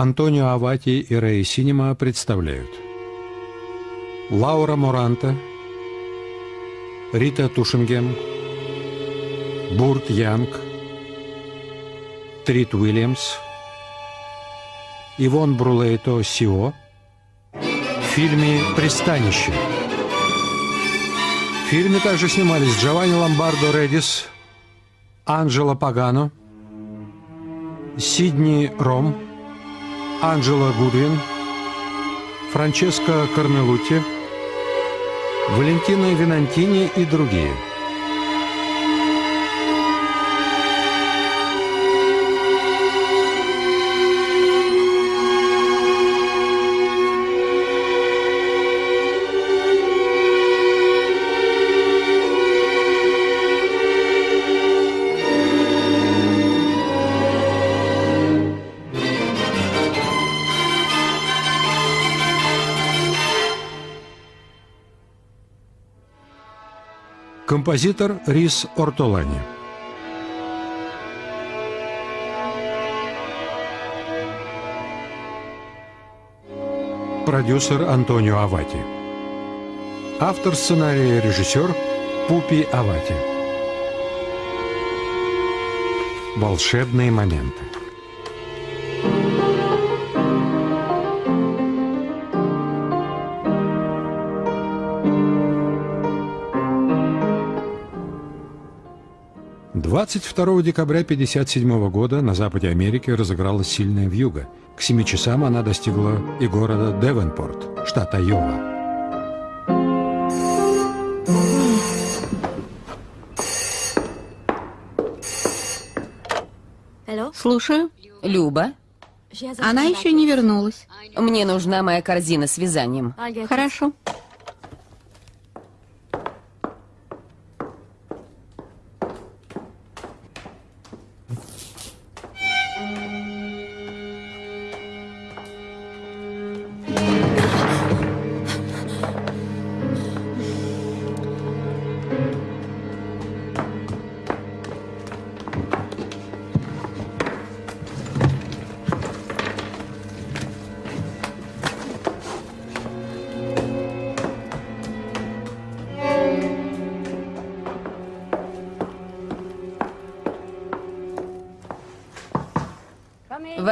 Антонио Авати и Рэй Синема представляют Лаура Моранта, Рита Тушингем, Бурт Янг, Трит Уильямс, Ивон Брулейто Сио в фильме «Пристанище». В фильме также снимались Джованни Ломбардо Редис, Анджело Пагано, Сидни Ром, Анджело Гудвин, Франческо Корнелутти, Валентина Винантини и другие – Композитор Рис Ортолани. Продюсер Антонио Авати. Автор сценария и режиссер Пупи Авати. Волшебные моменты. 22 декабря 1957 года на западе Америки разыгралась сильная вьюга. К 7 часам она достигла и города Девенпорт, штат Айова. Слушаю. Люба, Она еще не вернулась. мне нужна моя корзина с вязанием. Хорошо.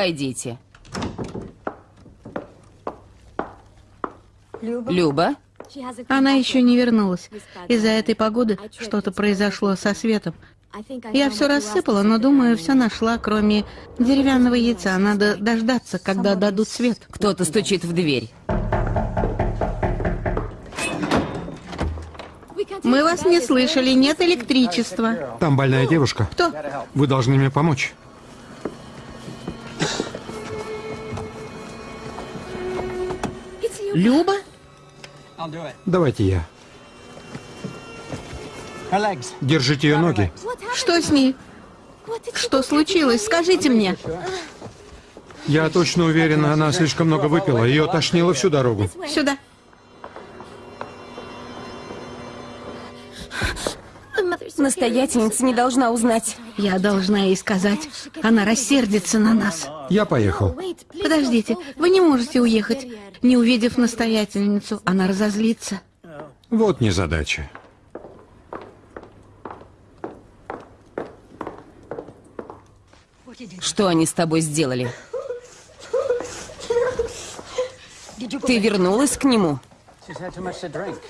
Войдите. Люба, Она еще не вернулась. Из-за этой погоды что-то произошло со светом. Я все рассыпала, но думаю, все нашла, кроме деревянного яйца. Надо дождаться, когда дадут свет. кто-то стучит в дверь. Мы вас не слышали, нет электричества. Там больная девушка. Кто? Вы должны мне помочь. Люба? Давайте я. Держите ее ноги. Что с ней? Что случилось? Скажите мне. Я точно уверена, она слишком много выпила. Ее тошнило всю дорогу. Сюда. Настоятельница не должна узнать. Я должна ей сказать. Она рассердится на нас. Я поехал. Подождите, вы не можете уехать. Не увидев настоятельницу, она разозлится. Вот незадача. Что они с тобой сделали? Ты вернулась к нему?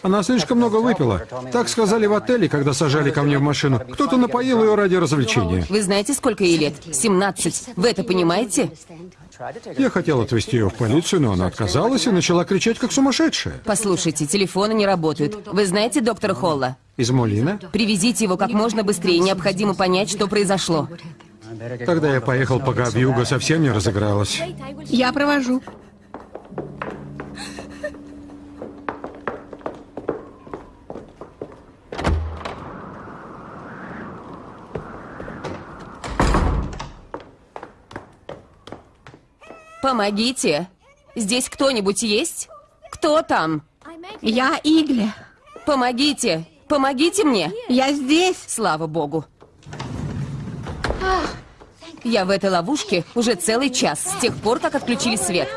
Она слишком много выпила. Так сказали в отеле, когда сажали ко мне в машину. Кто-то напоил ее ради развлечения. Вы знаете, сколько ей лет? 17. Вы это понимаете? Я хотел отвезти ее в полицию, но она отказалась и начала кричать, как сумасшедшая. Послушайте, телефоны не работают. Вы знаете доктора Холла? Из Молина? Привезите его как можно быстрее. Необходимо понять, что произошло. Тогда я поехал, пока вьюга совсем не разыгралась. Я провожу. Помогите. Здесь кто-нибудь есть? Кто там? Я Игля. Помогите. Помогите мне. Я здесь. Слава богу. Я в этой ловушке уже целый час, с тех пор, как отключили свет.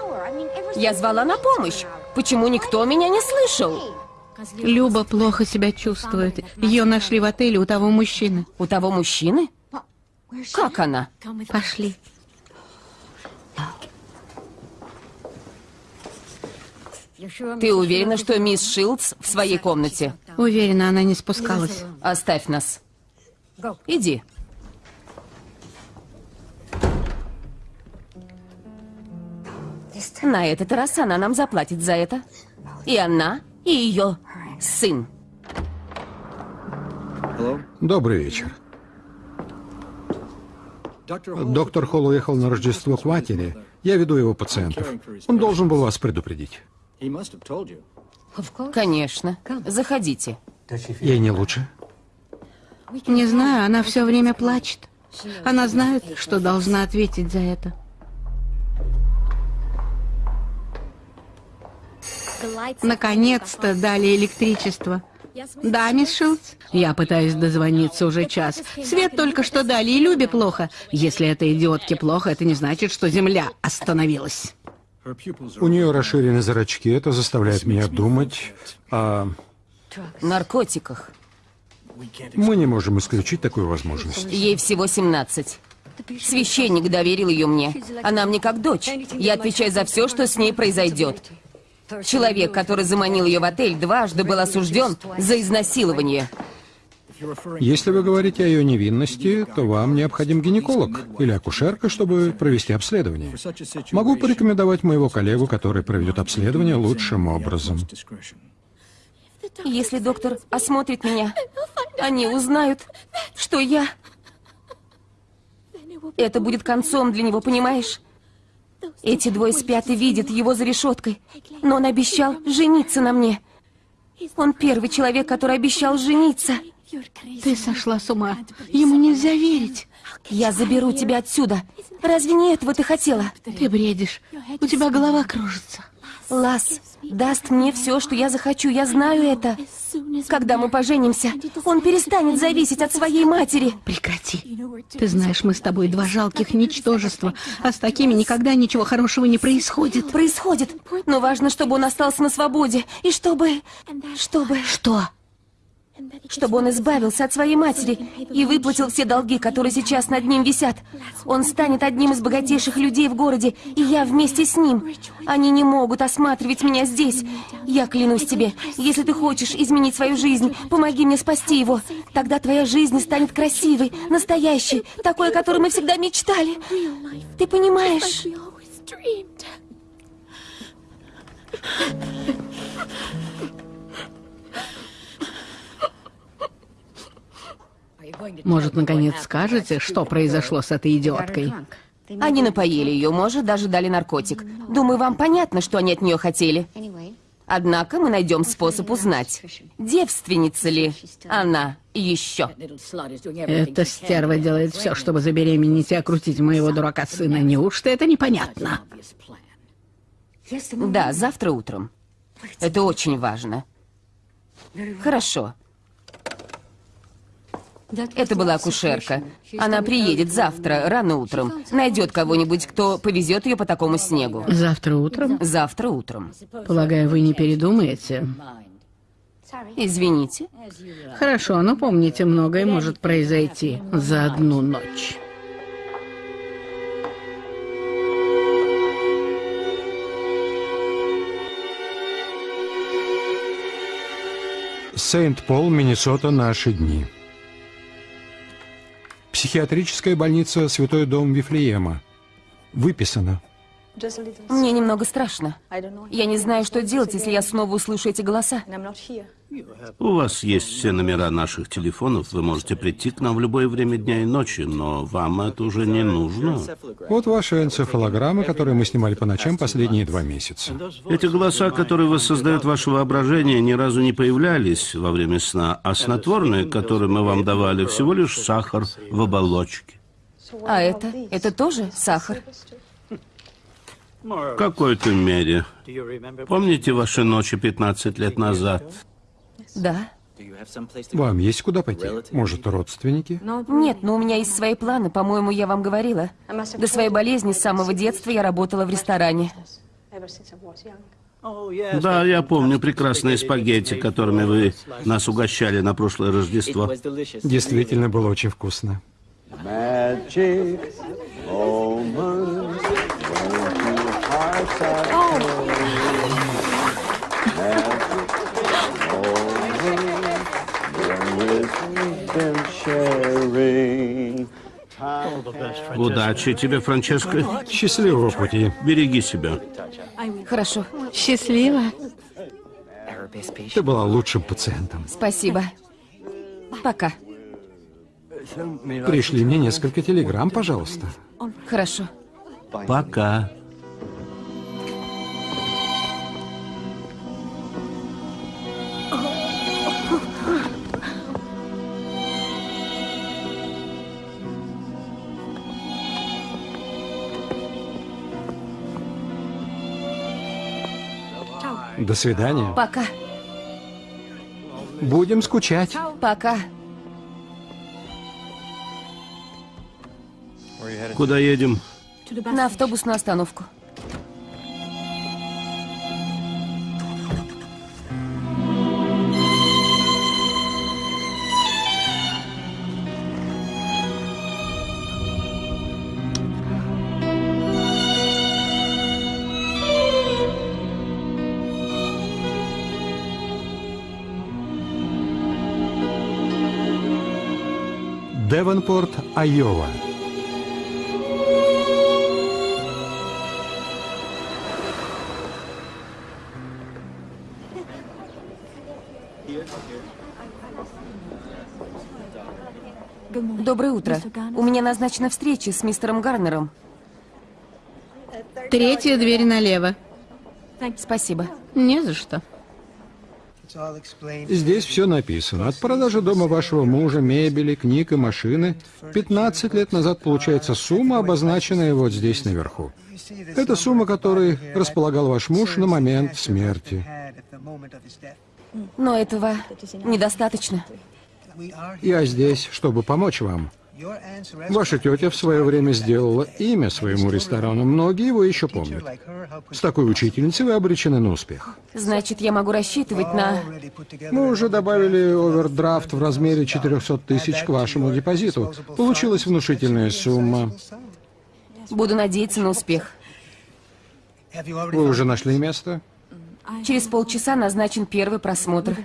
Я звала на помощь. Почему никто меня не слышал? Люба плохо себя чувствует. Ее нашли в отеле у того мужчины. У того мужчины? Как она? Пошли. Ты уверена, что мисс Шилдс в своей комнате? Уверена, она не спускалась. Оставь нас. Иди. На этот раз она нам заплатит за это. И она, и ее сын. Добрый вечер. Доктор Холл уехал на Рождество к матери. Я веду его пациентов. Он должен был вас предупредить. Конечно. Заходите. Ей не лучше? Не знаю, она все время плачет. Она знает, что должна ответить за это. Наконец-то дали электричество. Да, мисс Шилдс? Я пытаюсь дозвониться уже час. Свет только что дали, и Любе плохо. Если это идиотке плохо, это не значит, что Земля остановилась. У нее расширены зрачки. Это заставляет меня думать о... Наркотиках. Мы не можем исключить такую возможность. Ей всего 17. Священник доверил ее мне. Она мне как дочь. Я отвечаю за все, что с ней произойдет. Человек, который заманил ее в отель, дважды был осужден за изнасилование. Если вы говорите о ее невинности, то вам необходим гинеколог или акушерка, чтобы провести обследование. Могу порекомендовать моего коллегу, который проведет обследование лучшим образом. Если доктор осмотрит меня, они узнают, что я... Это будет концом для него, понимаешь? Эти двое спят и видят его за решеткой. Но он обещал жениться на мне. Он первый человек, который обещал жениться. Ты сошла с ума. Ему нельзя верить. Я заберу тебя отсюда. Разве не этого ты хотела? Ты бредишь. У тебя голова кружится. Лас даст мне все, что я захочу. Я знаю это. Когда мы поженимся, он перестанет зависеть от своей матери. Прекрати. Ты знаешь, мы с тобой два жалких ничтожества, а с такими никогда ничего хорошего не происходит. Происходит. Но важно, чтобы он остался на свободе. И чтобы... Чтобы... Что? Чтобы он избавился от своей матери и выплатил все долги, которые сейчас над ним висят. Он станет одним из богатейших людей в городе, и я вместе с ним. Они не могут осматривать меня здесь. Я клянусь тебе, если ты хочешь изменить свою жизнь, помоги мне спасти его. Тогда твоя жизнь станет красивой, настоящей, такой, о которой мы всегда мечтали. Ты понимаешь? Может, наконец скажете, что произошло с этой идиоткой? Они напоили ее, может, даже дали наркотик. Думаю, вам понятно, что они от нее хотели. Однако мы найдем способ узнать, девственница ли она еще. Эта стерва делает все, чтобы забеременеть и окрутить моего дурака сына. Неужто это непонятно? Да, завтра утром. Это очень важно. Хорошо. Это была акушерка. Она приедет завтра, рано утром. Найдет кого-нибудь, кто повезет ее по такому снегу. Завтра утром? Завтра утром. Полагаю, вы не передумаете? Извините. Хорошо, но помните, многое может произойти за одну ночь. Сент-Пол, Миннесота, наши дни. Психиатрическая больница Святой Дом Вифлеема. Выписано. Мне немного страшно. Я не знаю, что делать, если я снова услышу эти голоса. У вас есть все номера наших телефонов. Вы можете прийти к нам в любое время дня и ночи, но вам это уже не нужно. Вот ваши энцефалограммы, которые мы снимали по ночам последние два месяца. Эти голоса, которые воссоздают ваше воображение, ни разу не появлялись во время сна, а снотворные, которые мы вам давали, всего лишь сахар в оболочке. А это? Это тоже сахар? В какой-то мере. Помните ваши ночи 15 лет назад? Да. Вам есть куда пойти? Может, родственники? Нет, но у меня есть свои планы, по-моему, я вам говорила. До своей болезни с самого детства я работала в ресторане. Да, я помню прекрасные спагетти, которыми вы нас угощали на прошлое Рождество. Действительно было очень вкусно. Magic moments Удачи тебе, Франческо. Счастливого пути. Береги себя. Хорошо, Счастливо. Ты была лучшим пациентом. спасибо. Пока. Пришли мне несколько телеграмм, пожалуйста. Хорошо. Пока. До свидания. Пока. Будем скучать. Пока. Куда едем? На автобусную остановку. Девонпорт, Айова. Доброе утро. У меня назначена встреча с мистером Гарнером. Третья дверь налево. Спасибо. Не за что. Здесь все написано. От продажи дома вашего мужа, мебели, книг и машины 15 лет назад получается сумма, обозначенная вот здесь наверху. Это сумма, которой располагал ваш муж на момент смерти. Но этого недостаточно. Я здесь, чтобы помочь вам. Ваша тетя в свое время сделала имя своему ресторану. Многие его еще помнят. С такой учительницей вы обречены на успех. Значит, я могу рассчитывать на... Мы уже добавили овердрафт в размере 400 тысяч к вашему депозиту. Получилась внушительная сумма. Буду надеяться на успех. Вы уже нашли место? Через полчаса назначен первый просмотр.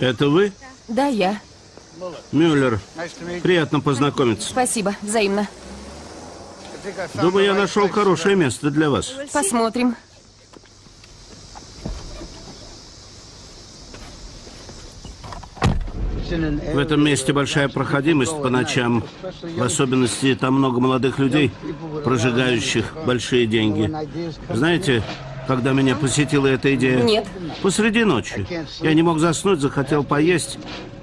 Это вы? Да, я. Мюллер. Приятно познакомиться. Спасибо. Взаимно. Думаю, я нашел хорошее место для вас. Посмотрим. В этом месте большая проходимость по ночам. В особенности там много молодых людей, прожигающих большие деньги. Знаете, когда меня посетила эта идея? Нет. Посреди ночи. Я не мог заснуть, захотел поесть.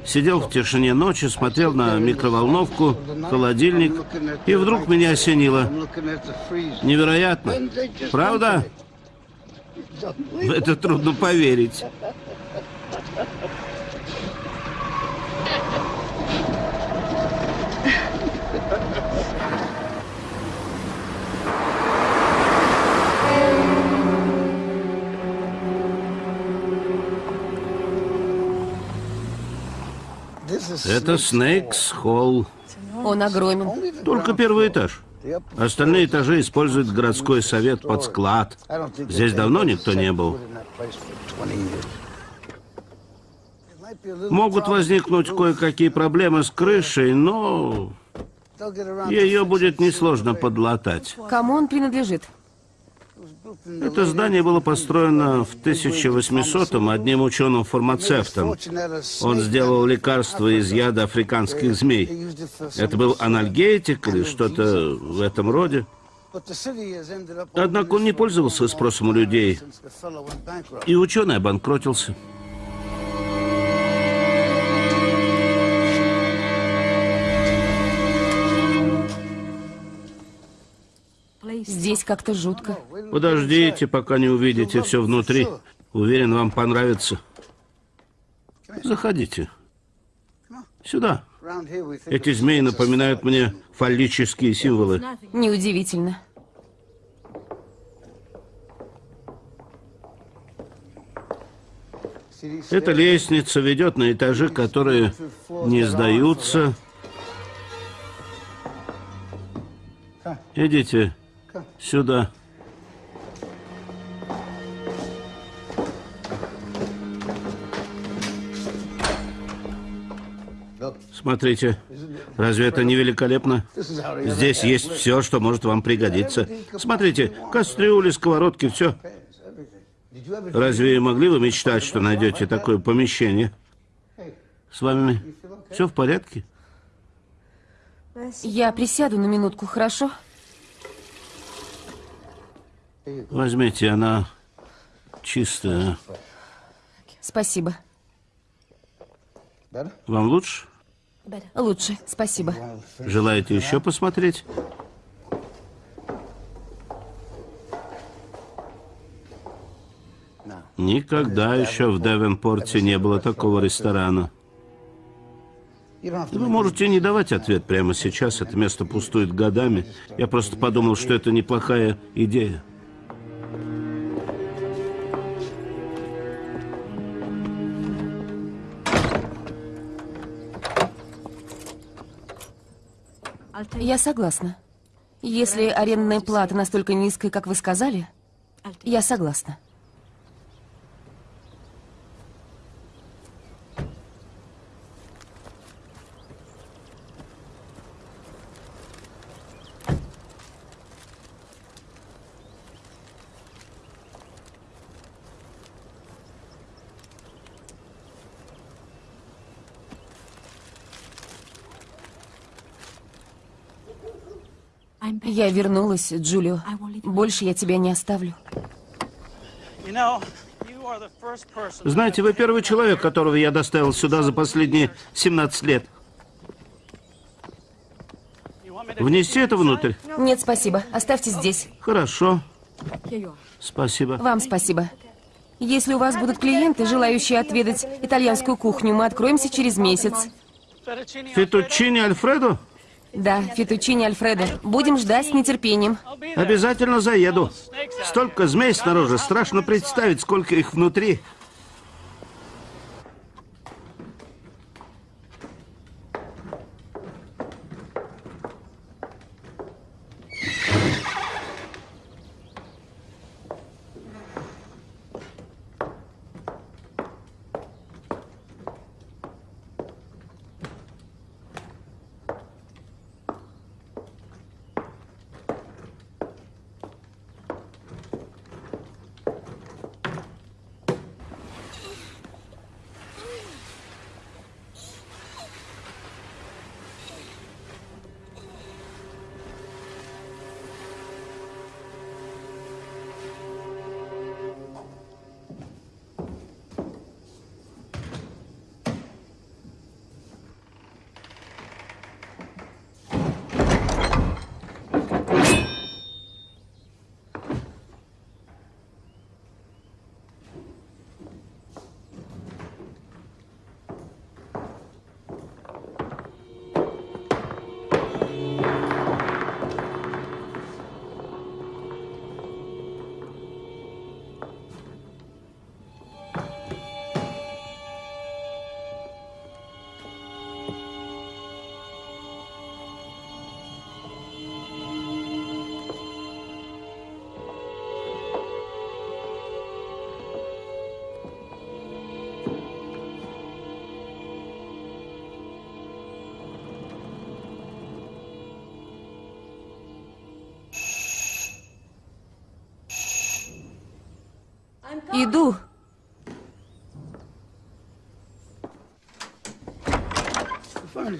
Сидел в тишине ночи, смотрел на микроволновку, холодильник, и вдруг меня осенило. Невероятно. Правда? В это трудно поверить. Это Снейкс Холл. Он огромен. Только первый этаж. Остальные этажи использует городской совет под склад. Здесь давно никто не был. Могут возникнуть кое-какие проблемы с крышей, но ее будет несложно подлатать. Кому он принадлежит? Это здание было построено в 1800-м одним ученым-фармацевтом. Он сделал лекарство из яда африканских змей. Это был анальгетик или что-то в этом роде. Однако он не пользовался спросом у людей, и ученый обанкротился. Здесь как-то жутко. Подождите, пока не увидите все внутри. Уверен, вам понравится. Заходите. Сюда. Эти змеи напоминают мне фаллические символы. Неудивительно. Эта лестница ведет на этажи, которые не сдаются. Идите сюда. Смотрите, разве это не великолепно? Здесь есть все, что может вам пригодиться. Смотрите, кастрюли, сковородки, все. Разве могли вы мечтать, что найдете такое помещение? С вами все в порядке? Я присяду на минутку, хорошо? Возьмите, она чистая. Спасибо. Вам лучше? Лучше, спасибо. Желаете еще посмотреть? Никогда еще в Девенпорте не было такого ресторана. Вы можете не давать ответ прямо сейчас, это место пустует годами. Я просто подумал, что это неплохая идея. Я согласна. Если арендная плата настолько низкая, как вы сказали, я согласна. Я вернулась, Джулио. Больше я тебя не оставлю. Знаете, вы первый человек, которого я доставил сюда за последние 17 лет. Внести это внутрь? Нет, спасибо. Оставьте здесь. Хорошо. Спасибо. Вам спасибо. Если у вас будут клиенты, желающие отведать итальянскую кухню, мы откроемся через месяц. Фетучини Альфредо? Да, фетучини Альфредо. Будем ждать с нетерпением. Обязательно заеду. Столько змей снаружи, страшно представить, сколько их внутри. Иду.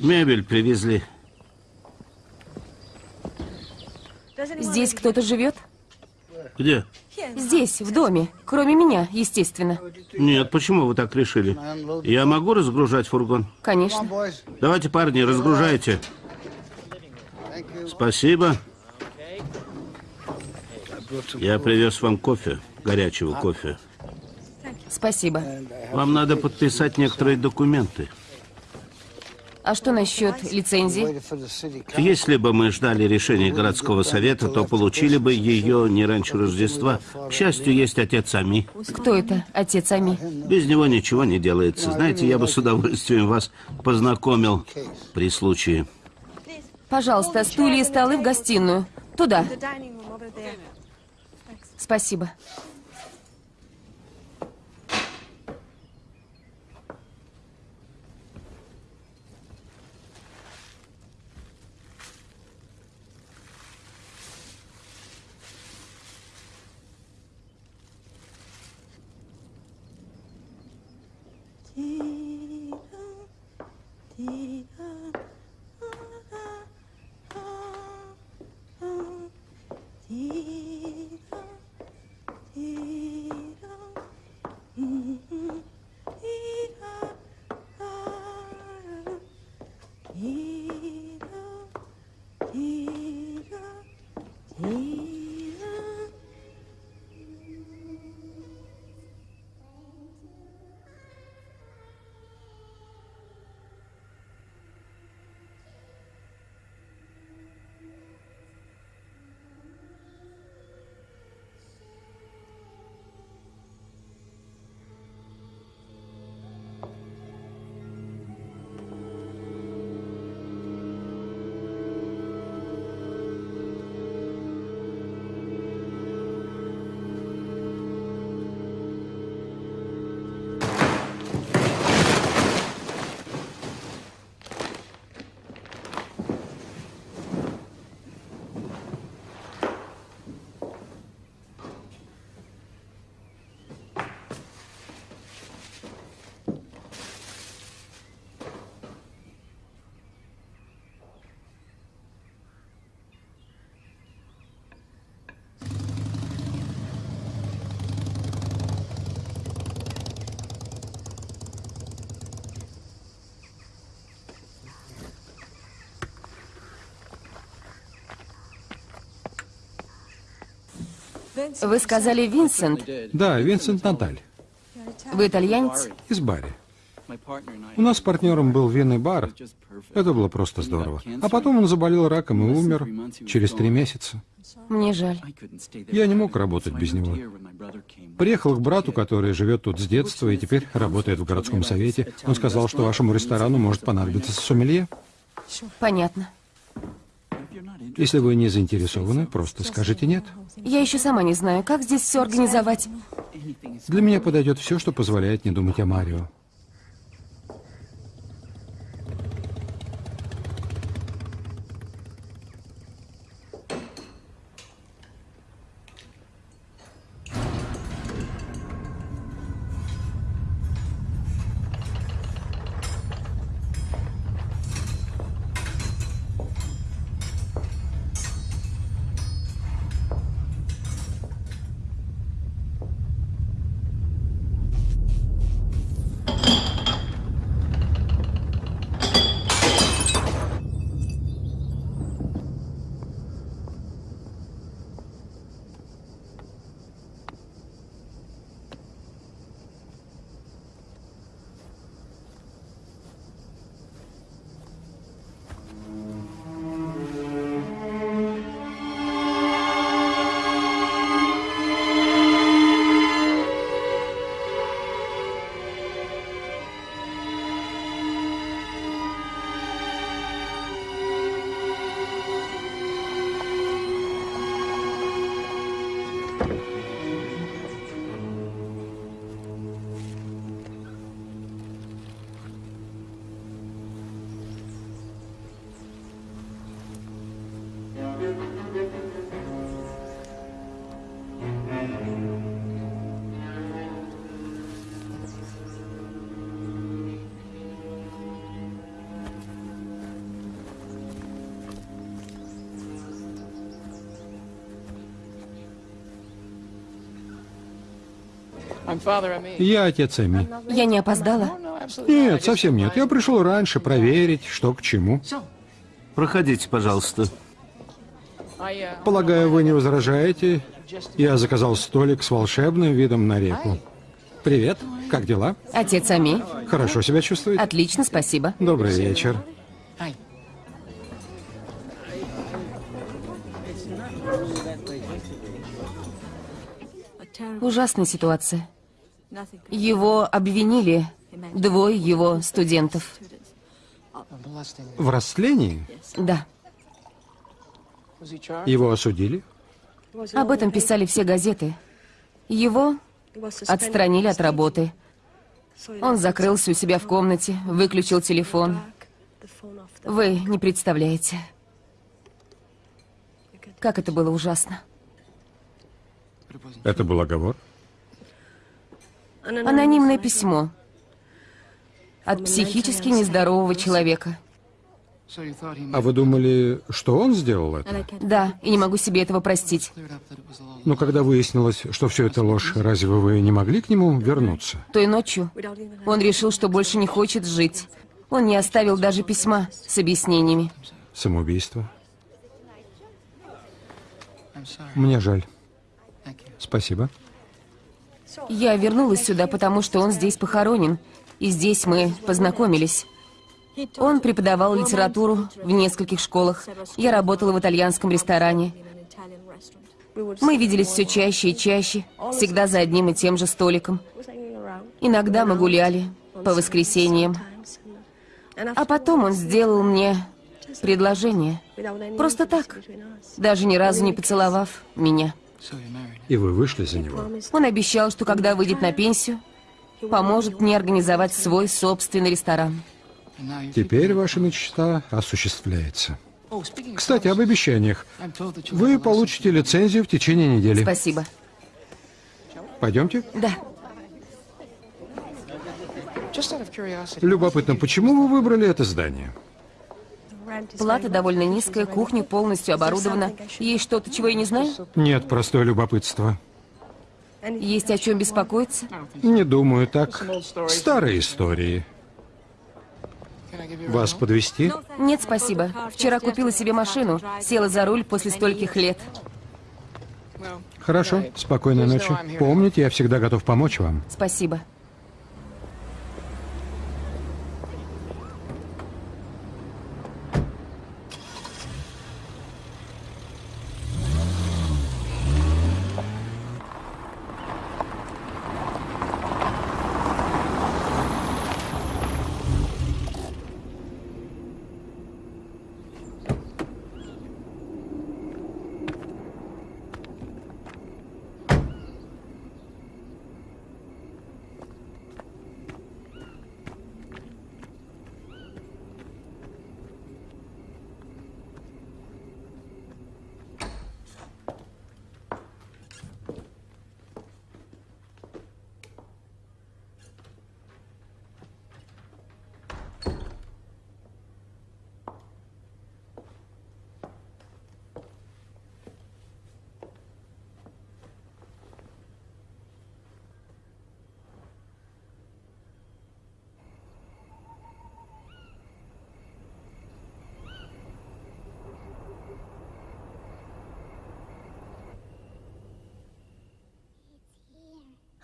Мебель привезли. Здесь кто-то живет? Где? Здесь, в доме. Кроме меня, естественно. Нет, почему вы так решили? Я могу разгружать фургон? Конечно. Давайте, парни, разгружайте. Спасибо. Я привез вам кофе, горячего кофе. Спасибо. Вам надо подписать некоторые документы. А что насчет лицензии? Если бы мы ждали решения городского совета, то получили бы ее не раньше Рождества. К счастью, есть отец Ами. Кто это, отец Ами? Без него ничего не делается. Знаете, я бы с удовольствием вас познакомил при случае. Пожалуйста, стулья и столы в гостиную. Туда. Спасибо. Вы сказали Винсент. Да, Винсент Наталь, Вы итальянец? из Барри. У нас с партнером был винный бар. Это было просто здорово. А потом он заболел раком и умер через три месяца. Мне жаль. Я не мог работать без него. Приехал к брату, который живет тут с детства и теперь работает в городском совете. Он сказал, что вашему ресторану может понадобиться сомелье. Понятно. Если вы не заинтересованы, просто скажите «нет». Я еще сама не знаю, как здесь все организовать. Для меня подойдет все, что позволяет не думать о Марио. Я отец Эми. Я не опоздала? Нет, совсем нет. Я пришел раньше проверить, что к чему. Проходите, пожалуйста. Полагаю, вы не возражаете? Я заказал столик с волшебным видом на реку. Привет, как дела? Отец Ами. Хорошо себя чувствует? Отлично, спасибо. Добрый вечер. Ужасная ситуация. Его обвинили, двое его студентов. В растлении Да, его осудили? об этом писали все газеты. Его отстранили от работы. Он закрылся у себя в комнате, выключил телефон. Вы не представляете, как это было ужасно. Это был оговор? Анонимное письмо от психически нездорового человека. А вы думали, что он сделал это? Да, и не могу себе этого простить. Но когда выяснилось, что все это ложь, разве вы не могли к нему вернуться? Той ночью он решил, что больше не хочет жить. Он не оставил даже письма с объяснениями. Самоубийство? Мне жаль. Спасибо. Я вернулась сюда, потому что он здесь похоронен. И здесь мы познакомились. Он преподавал литературу в нескольких школах. Я работала в итальянском ресторане. Мы виделись все чаще и чаще, всегда за одним и тем же столиком. Иногда мы гуляли по воскресеньям. А потом он сделал мне предложение. Просто так, даже ни разу не поцеловав меня. И вы вышли за него? Он обещал, что когда выйдет на пенсию, поможет мне организовать свой собственный ресторан. Теперь ваша мечта осуществляется. Кстати, об обещаниях. Вы получите лицензию в течение недели. Спасибо. Пойдемте. Да. Любопытно, почему вы выбрали это здание? Плата довольно низкая, кухня полностью оборудована. Есть что-то, чего я не знаю? Нет, простое любопытство. Есть о чем беспокоиться? Не думаю так. Старые истории. Вас подвести? Нет, спасибо. Вчера купила себе машину, села за руль после стольких лет. Хорошо, спокойной ночи. Помните, я всегда готов помочь вам. Спасибо.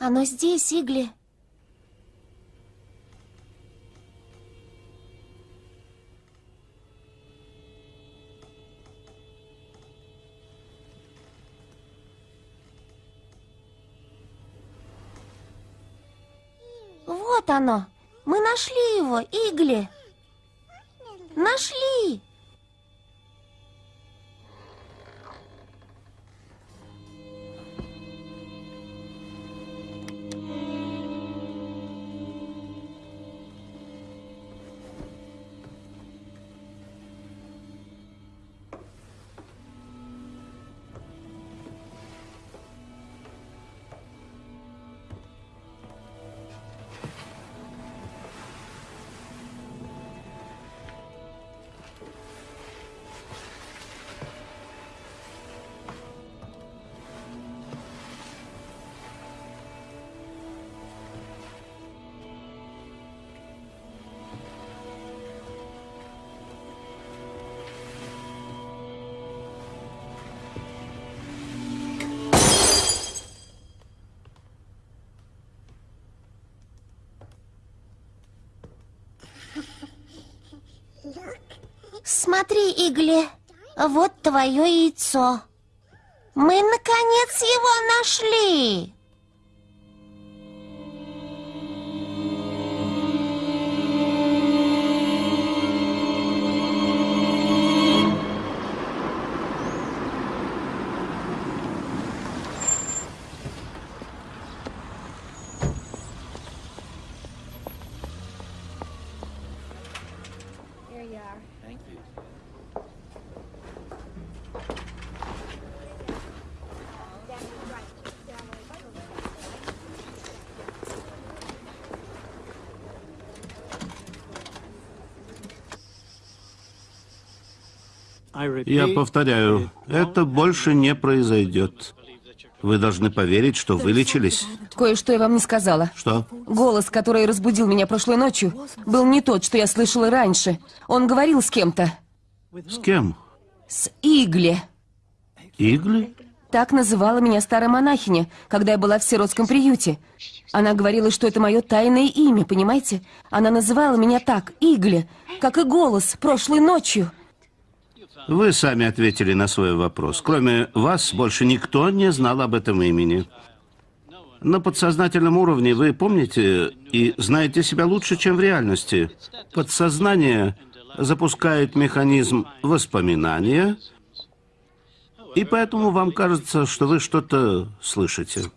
Оно здесь, Игли. Вот оно. Мы нашли его, Игли. Нашли. Смотри, Игли, вот твое яйцо. Мы, наконец, его нашли. Я повторяю, это больше не произойдет. Вы должны поверить, что вылечились. Кое-что я вам не сказала. Что? Голос, который разбудил меня прошлой ночью, был не тот, что я слышала раньше. Он говорил с кем-то. С кем? С Игли. Игли? Так называла меня старая монахиня, когда я была в сиротском приюте. Она говорила, что это мое тайное имя, понимаете? Она называла меня так, Игли, как и голос, прошлой ночью. Вы сами ответили на свой вопрос. Кроме вас, больше никто не знал об этом имени. На подсознательном уровне вы помните и знаете себя лучше, чем в реальности. Подсознание запускает механизм воспоминания, и поэтому вам кажется, что вы что-то слышите.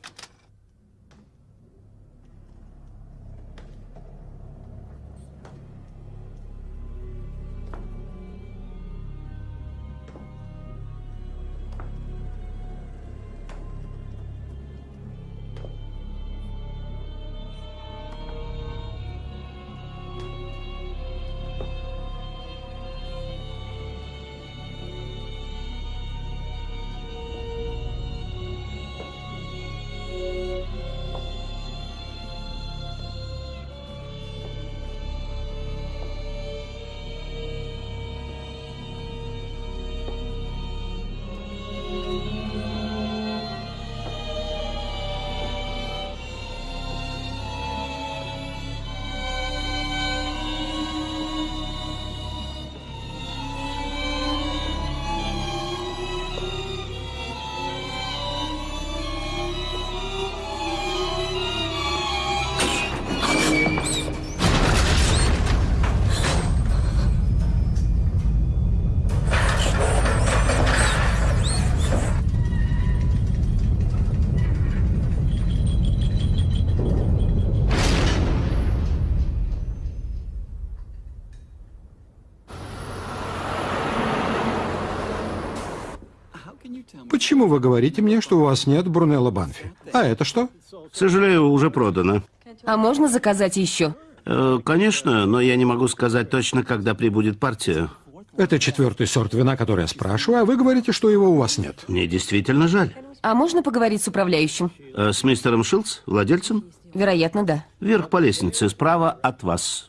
Говорите мне, что у вас нет Брунелла Банфи? А это что? К сожалению, уже продано. А можно заказать еще? Э, конечно, но я не могу сказать точно, когда прибудет партия. Это четвертый сорт вина, который я спрашиваю, а вы говорите, что его у вас нет. Мне действительно жаль. А можно поговорить с управляющим? Э, с мистером Шилдс, владельцем? Вероятно, да. Вверх по лестнице, справа от вас.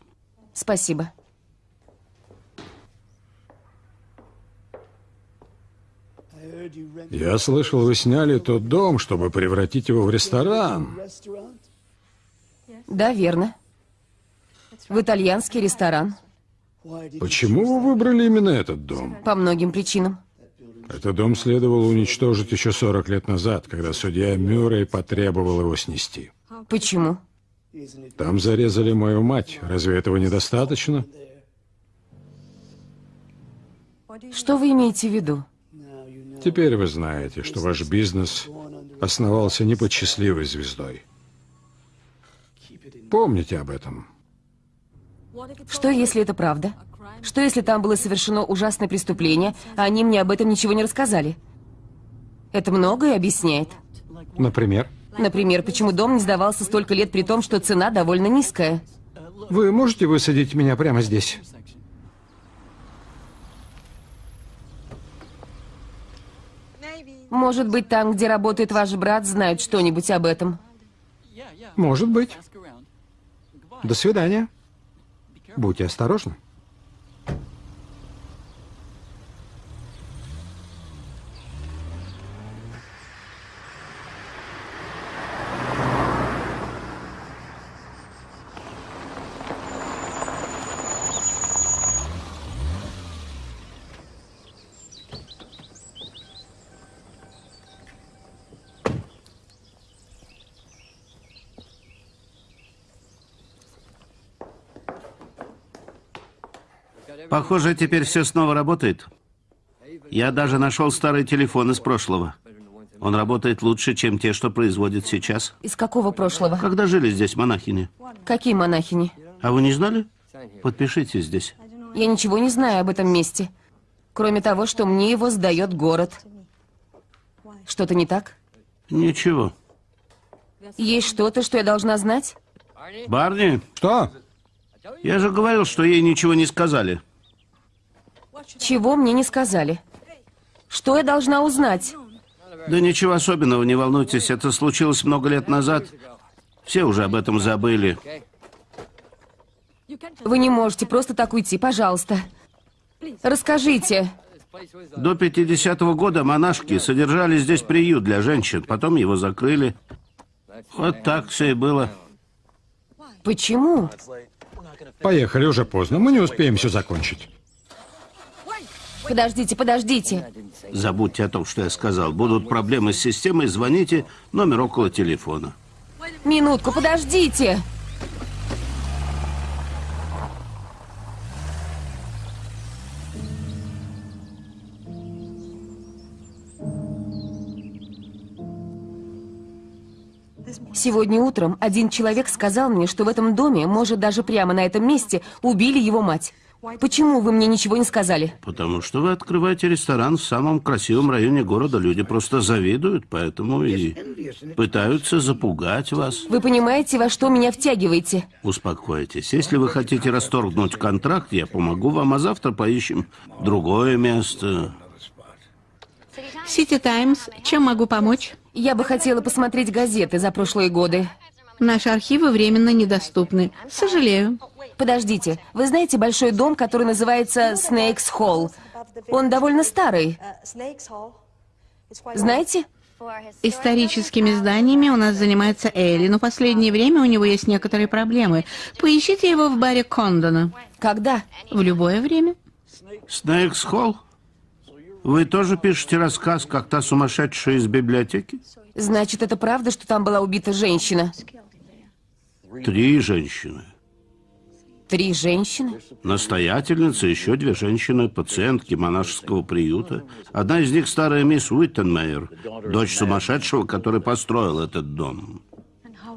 Спасибо. Я слышал, вы сняли тот дом, чтобы превратить его в ресторан. Да, верно. В итальянский ресторан. Почему вы выбрали именно этот дом? По многим причинам. Этот дом следовало уничтожить еще 40 лет назад, когда судья Мюррей потребовал его снести. Почему? Там зарезали мою мать. Разве этого недостаточно? Что вы имеете в виду? Теперь вы знаете, что ваш бизнес основался не под счастливой звездой. Помните об этом. Что, если это правда? Что, если там было совершено ужасное преступление, а они мне об этом ничего не рассказали? Это многое объясняет. Например, Например, почему дом не сдавался столько лет при том, что цена довольно низкая. вы можете высадить меня прямо здесь? Может быть, там, где работает ваш брат, знают что-нибудь об этом. Может быть. До свидания. Будьте осторожны. Похоже, теперь все снова работает. Я даже нашел старый телефон из прошлого. Он работает лучше, чем те, что производят сейчас. Из какого прошлого? Когда жили здесь монахини? Какие монахини? А вы не знали? Подпишите здесь. Я ничего не знаю об этом месте. Кроме того, что мне его сдает город. Что-то не так? Ничего. Есть что-то, что я должна знать? Барни, Что? я же говорил, что ей ничего не сказали. Чего мне не сказали? Что я должна узнать? Да ничего особенного, не волнуйтесь, это случилось много лет назад. Все уже об этом забыли. Вы не можете просто так уйти, пожалуйста. Расскажите. До 50-го года монашки содержали здесь приют для женщин, потом его закрыли. Вот так все и было. Почему? Поехали, уже поздно. Мы не успеем все закончить. Подождите, подождите. Забудьте о том, что я сказал. Будут проблемы с системой, звоните, номер около телефона. Минутку, подождите. Сегодня утром один человек сказал мне, что в этом доме, может даже прямо на этом месте, убили его мать. Почему вы мне ничего не сказали? Потому что вы открываете ресторан в самом красивом районе города. Люди просто завидуют, поэтому и пытаются запугать вас. Вы понимаете, во что меня втягиваете? Успокойтесь. Если вы хотите расторгнуть контракт, я помогу вам, а завтра поищем другое место. Сити Таймс, чем могу помочь? Я бы хотела посмотреть газеты за прошлые годы. Наши архивы временно недоступны. Сожалею. Подождите, вы знаете большой дом, который называется Снейкс Холл? Он довольно старый. Знаете? Историческими зданиями у нас занимается Элли, но в последнее время у него есть некоторые проблемы. Поищите его в баре Кондона. Когда? В любое время. Снейкс Холл? Вы тоже пишете рассказ, как та сумасшедшая из библиотеки? Значит, это правда, что там была убита женщина? Три женщины. Три женщины? Настоятельница, еще две женщины, пациентки монашеского приюта. Одна из них старая мисс Уиттенмейер, дочь сумасшедшего, который построил этот дом.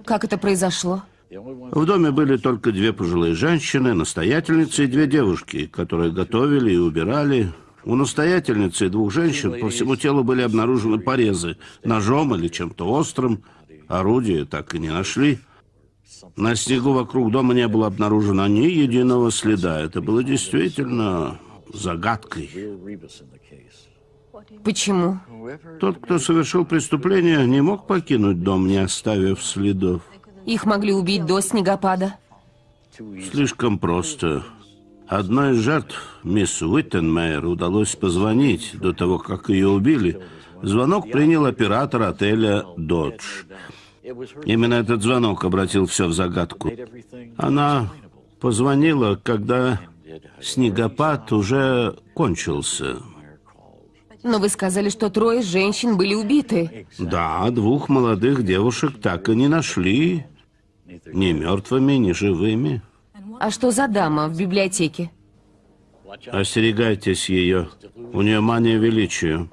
Как это произошло? В доме были только две пожилые женщины, настоятельница и две девушки, которые готовили и убирали. У настоятельницы и двух женщин по всему телу были обнаружены порезы ножом или чем-то острым. Орудия так и не нашли. На снегу вокруг дома не было обнаружено ни единого следа. Это было действительно загадкой. Почему? Тот, кто совершил преступление, не мог покинуть дом, не оставив следов. Их могли убить до снегопада. Слишком просто. Одной из жертв, мисс Уиттенмейер, удалось позвонить до того, как ее убили. Звонок принял оператор отеля «Додж». Именно этот звонок обратил все в загадку. Она позвонила, когда снегопад уже кончился. Но вы сказали, что трое женщин были убиты. Да, двух молодых девушек так и не нашли. Ни мертвыми, ни живыми. А что за дама в библиотеке? Остерегайтесь ее. У нее мания величия.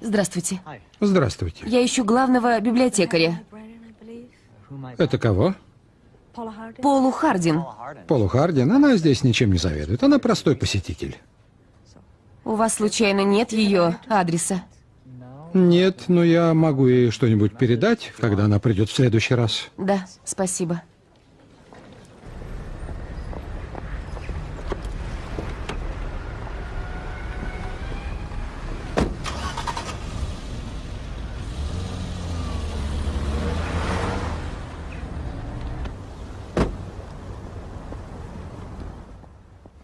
Здравствуйте. Здравствуйте. Я ищу главного библиотекаря. Это кого? Полу Хардин. Полу Хардин. Она здесь ничем не заведует. Она простой посетитель. У вас случайно нет ее адреса? Нет, но я могу ей что-нибудь передать, когда она придет в следующий раз. Да, спасибо.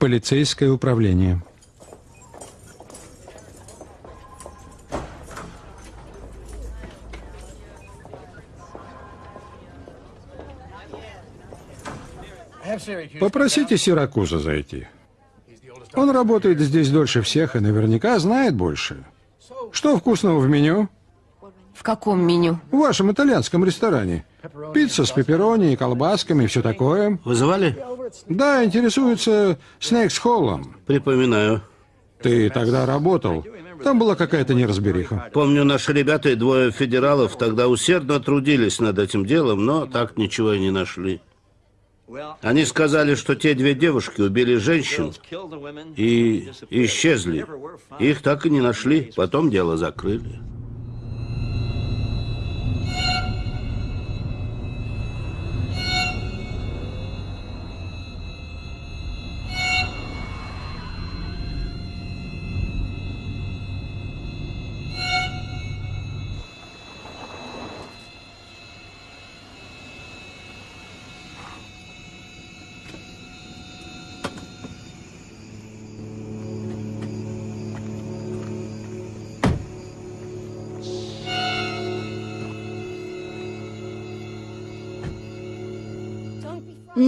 Полицейское управление. Попросите Сиракуза зайти. Он работает здесь дольше всех и наверняка знает больше. Что вкусного в меню? В каком меню? В вашем итальянском ресторане. Пицца с пепперони и колбасками все такое. Вызывали? Да, интересуется Снейкс Холлом. Припоминаю. Ты тогда работал. Там была какая-то неразбериха. Помню, наши ребята и двое федералов тогда усердно трудились над этим делом, но так ничего и не нашли. Они сказали, что те две девушки убили женщин и исчезли. Их так и не нашли. Потом дело закрыли.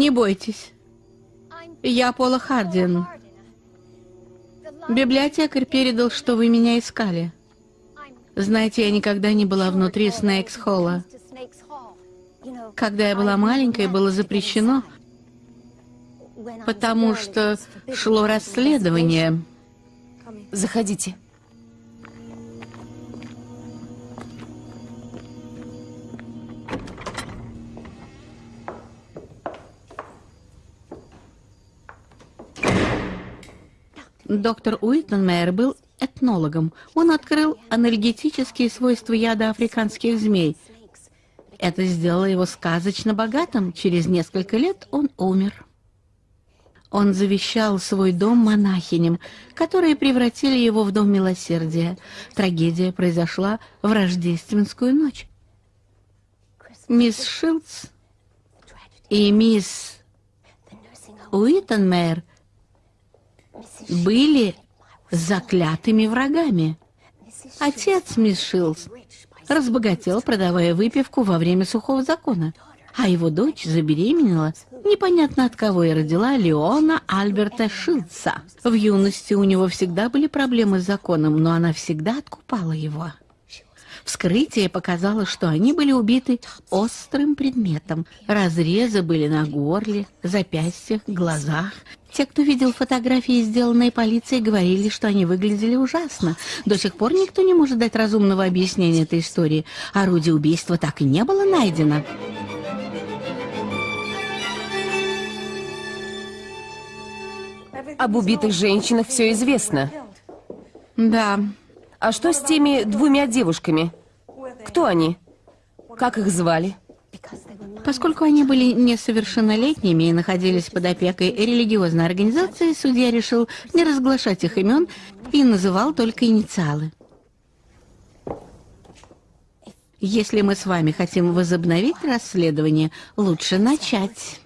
Не бойтесь. Я Пола Хардин. Библиотекарь передал, что вы меня искали. Знаете, я никогда не была внутри Снейкс Холла. Когда я была маленькой, было запрещено, потому что шло расследование. Заходите. Доктор Уиттенмейер был этнологом. Он открыл анальгетические свойства яда африканских змей. Это сделало его сказочно богатым. Через несколько лет он умер. Он завещал свой дом монахиням, которые превратили его в дом милосердия. Трагедия произошла в рождественскую ночь. Мисс Шилдс и мисс Уиттенмейер были заклятыми врагами. Отец мисс разбогател, продавая выпивку во время сухого закона, а его дочь забеременела непонятно от кого и родила Леона Альберта Шилдса. В юности у него всегда были проблемы с законом, но она всегда откупала его. Вскрытие показало, что они были убиты острым предметом. Разрезы были на горле, запястьях, глазах. Те, кто видел фотографии, сделанные полицией, говорили, что они выглядели ужасно. До сих пор никто не может дать разумного объяснения этой истории. Орудие убийства так и не было найдено. Об убитых женщинах все известно. Да, А что с теми двумя девушками? Кто они? Как их звали? Поскольку они были несовершеннолетними и находились под опекой религиозной организации, судья решил не разглашать их имен и называл только инициалы. Если мы с вами хотим возобновить расследование, лучше начать.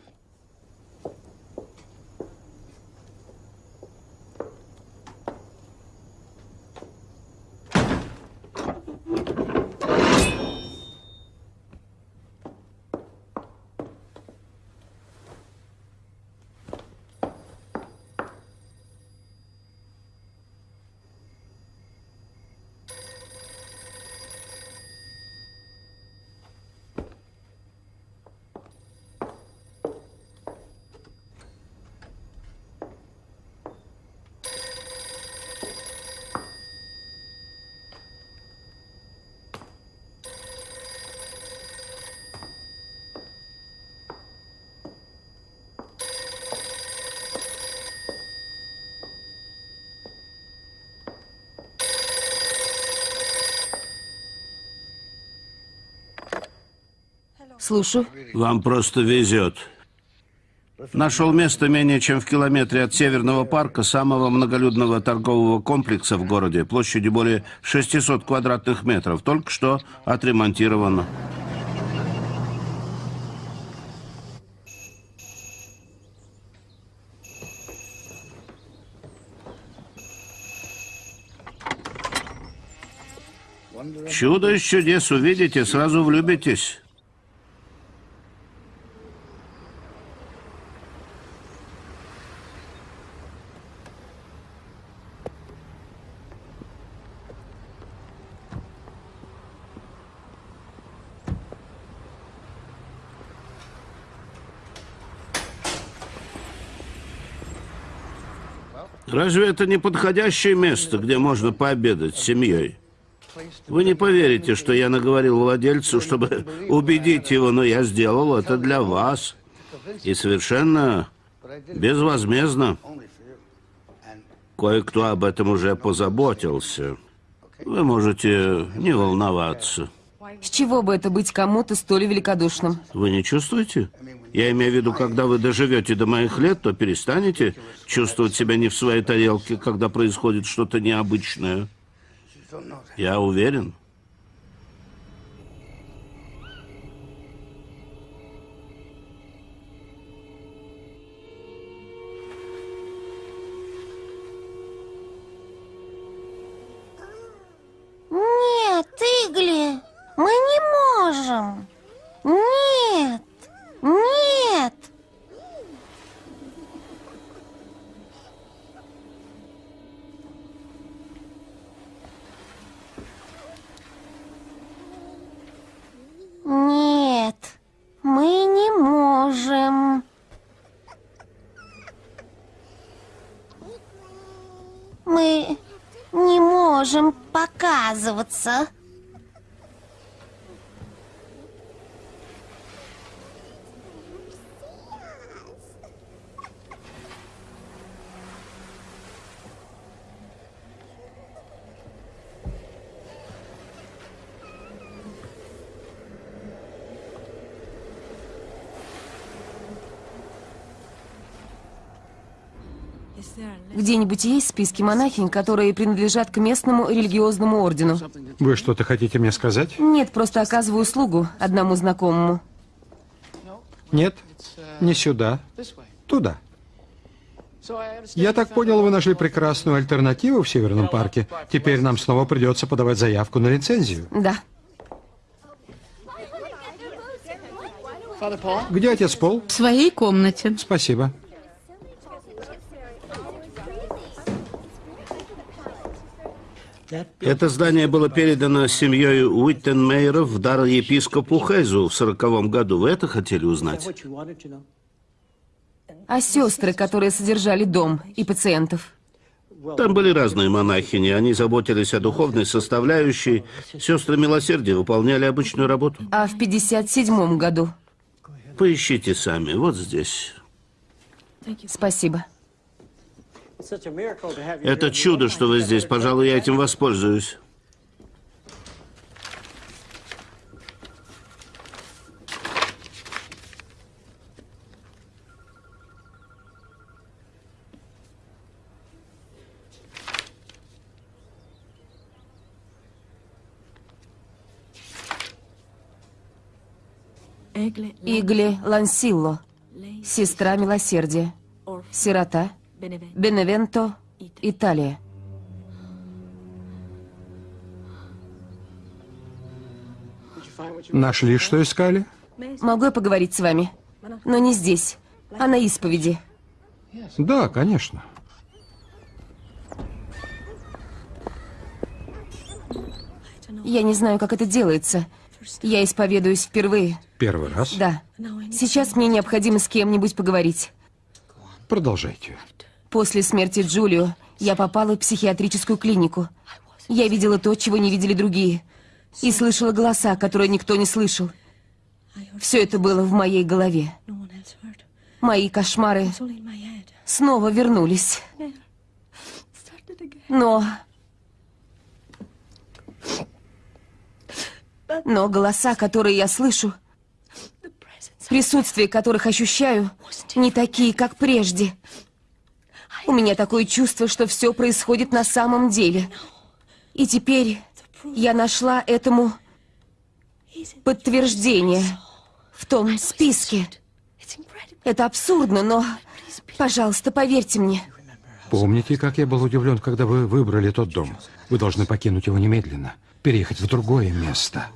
Слушаю. Вам просто везет. Нашел место менее чем в километре от Северного парка, самого многолюдного торгового комплекса в городе, площадью более 600 квадратных метров. Только что отремонтировано. Чудо из чудес увидите, сразу влюбитесь. Разве это не подходящее место, где можно пообедать с семьей? Вы не поверите, что я наговорил владельцу, чтобы убедить его, но я сделал это для вас. И совершенно безвозмездно. Кое-кто об этом уже позаботился. Вы можете не волноваться. С чего бы это быть кому-то столь великодушным? Вы не чувствуете? Я имею в виду, когда вы доживете до моих лет, то перестанете чувствовать себя не в своей тарелке, когда происходит что-то необычное. Я уверен. Нет, Игли, мы не можем. Нет, нет. Нет, мы не можем. Мы не можем показываться. Где-нибудь есть списки монахинь, которые принадлежат к местному религиозному ордену? Вы что-то хотите мне сказать? Нет, просто оказываю услугу одному знакомому. Нет, не сюда, туда. Я так понял, вы нашли прекрасную альтернативу в Северном парке. Теперь нам снова придется подавать заявку на лицензию. Да. Где отец Пол? В своей комнате. Спасибо. Это здание было передано семьей Уиттенмейеров в дар епископу Хейзу в сороковом году. Вы это хотели узнать? А сестры, которые содержали дом и пациентов? Там были разные монахини. Они заботились о духовной составляющей. Сестры милосердия выполняли обычную работу. А в 57 году? Поищите сами. Вот здесь. Спасибо. Это чудо, что вы здесь. Пожалуй, я этим воспользуюсь. Игли Лансилло, сестра милосердия, сирота, Беневенто, Италия. Нашли, что искали? Могу я поговорить с вами? Но не здесь, а на исповеди. Да, конечно. Я не знаю, как это делается. Я исповедуюсь впервые. Первый раз? Да. Сейчас мне необходимо с кем-нибудь поговорить. Продолжайте. После смерти Джулио я попала в психиатрическую клинику. Я видела то, чего не видели другие. И слышала голоса, которые никто не слышал. Все это было в моей голове. Мои кошмары снова вернулись. Но... Но голоса, которые я слышу, присутствие которых ощущаю, не такие, как прежде. У меня такое чувство, что все происходит на самом деле. И теперь я нашла этому подтверждение в том списке. Это абсурдно, но, пожалуйста, поверьте мне. Помните, как я был удивлен, когда вы выбрали тот дом? Вы должны покинуть его немедленно, переехать в другое место.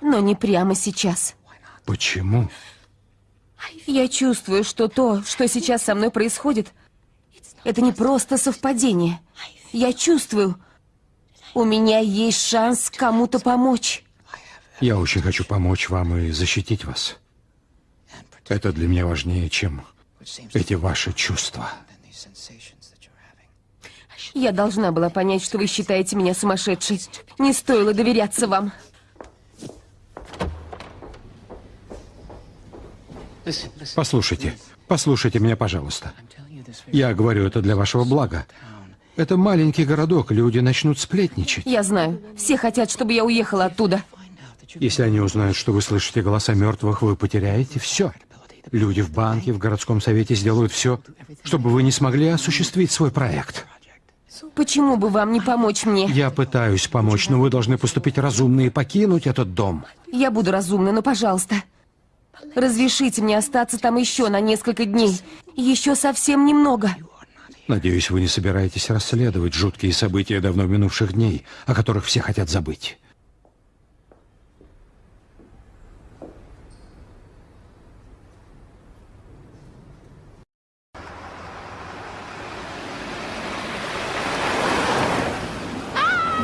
Но не прямо сейчас. Почему? Я чувствую, что то, что сейчас со мной происходит, это не просто совпадение. Я чувствую, у меня есть шанс кому-то помочь. Я очень хочу помочь вам и защитить вас. Это для меня важнее, чем эти ваши чувства. Я должна была понять, что вы считаете меня сумасшедшей. Не стоило доверяться вам. Послушайте, послушайте меня, пожалуйста. Я говорю это для вашего блага. Это маленький городок, люди начнут сплетничать. Я знаю. Все хотят, чтобы я уехала оттуда. Если они узнают, что вы слышите голоса мертвых, вы потеряете все. Люди в банке, в городском совете сделают все, чтобы вы не смогли осуществить свой проект. Почему бы вам не помочь мне? Я пытаюсь помочь, но вы должны поступить разумно и покинуть этот дом. Я буду разумна, но, пожалуйста, разрешите мне остаться там еще на несколько дней. Еще совсем немного. Надеюсь, вы не собираетесь расследовать жуткие события давно минувших дней, о которых все хотят забыть.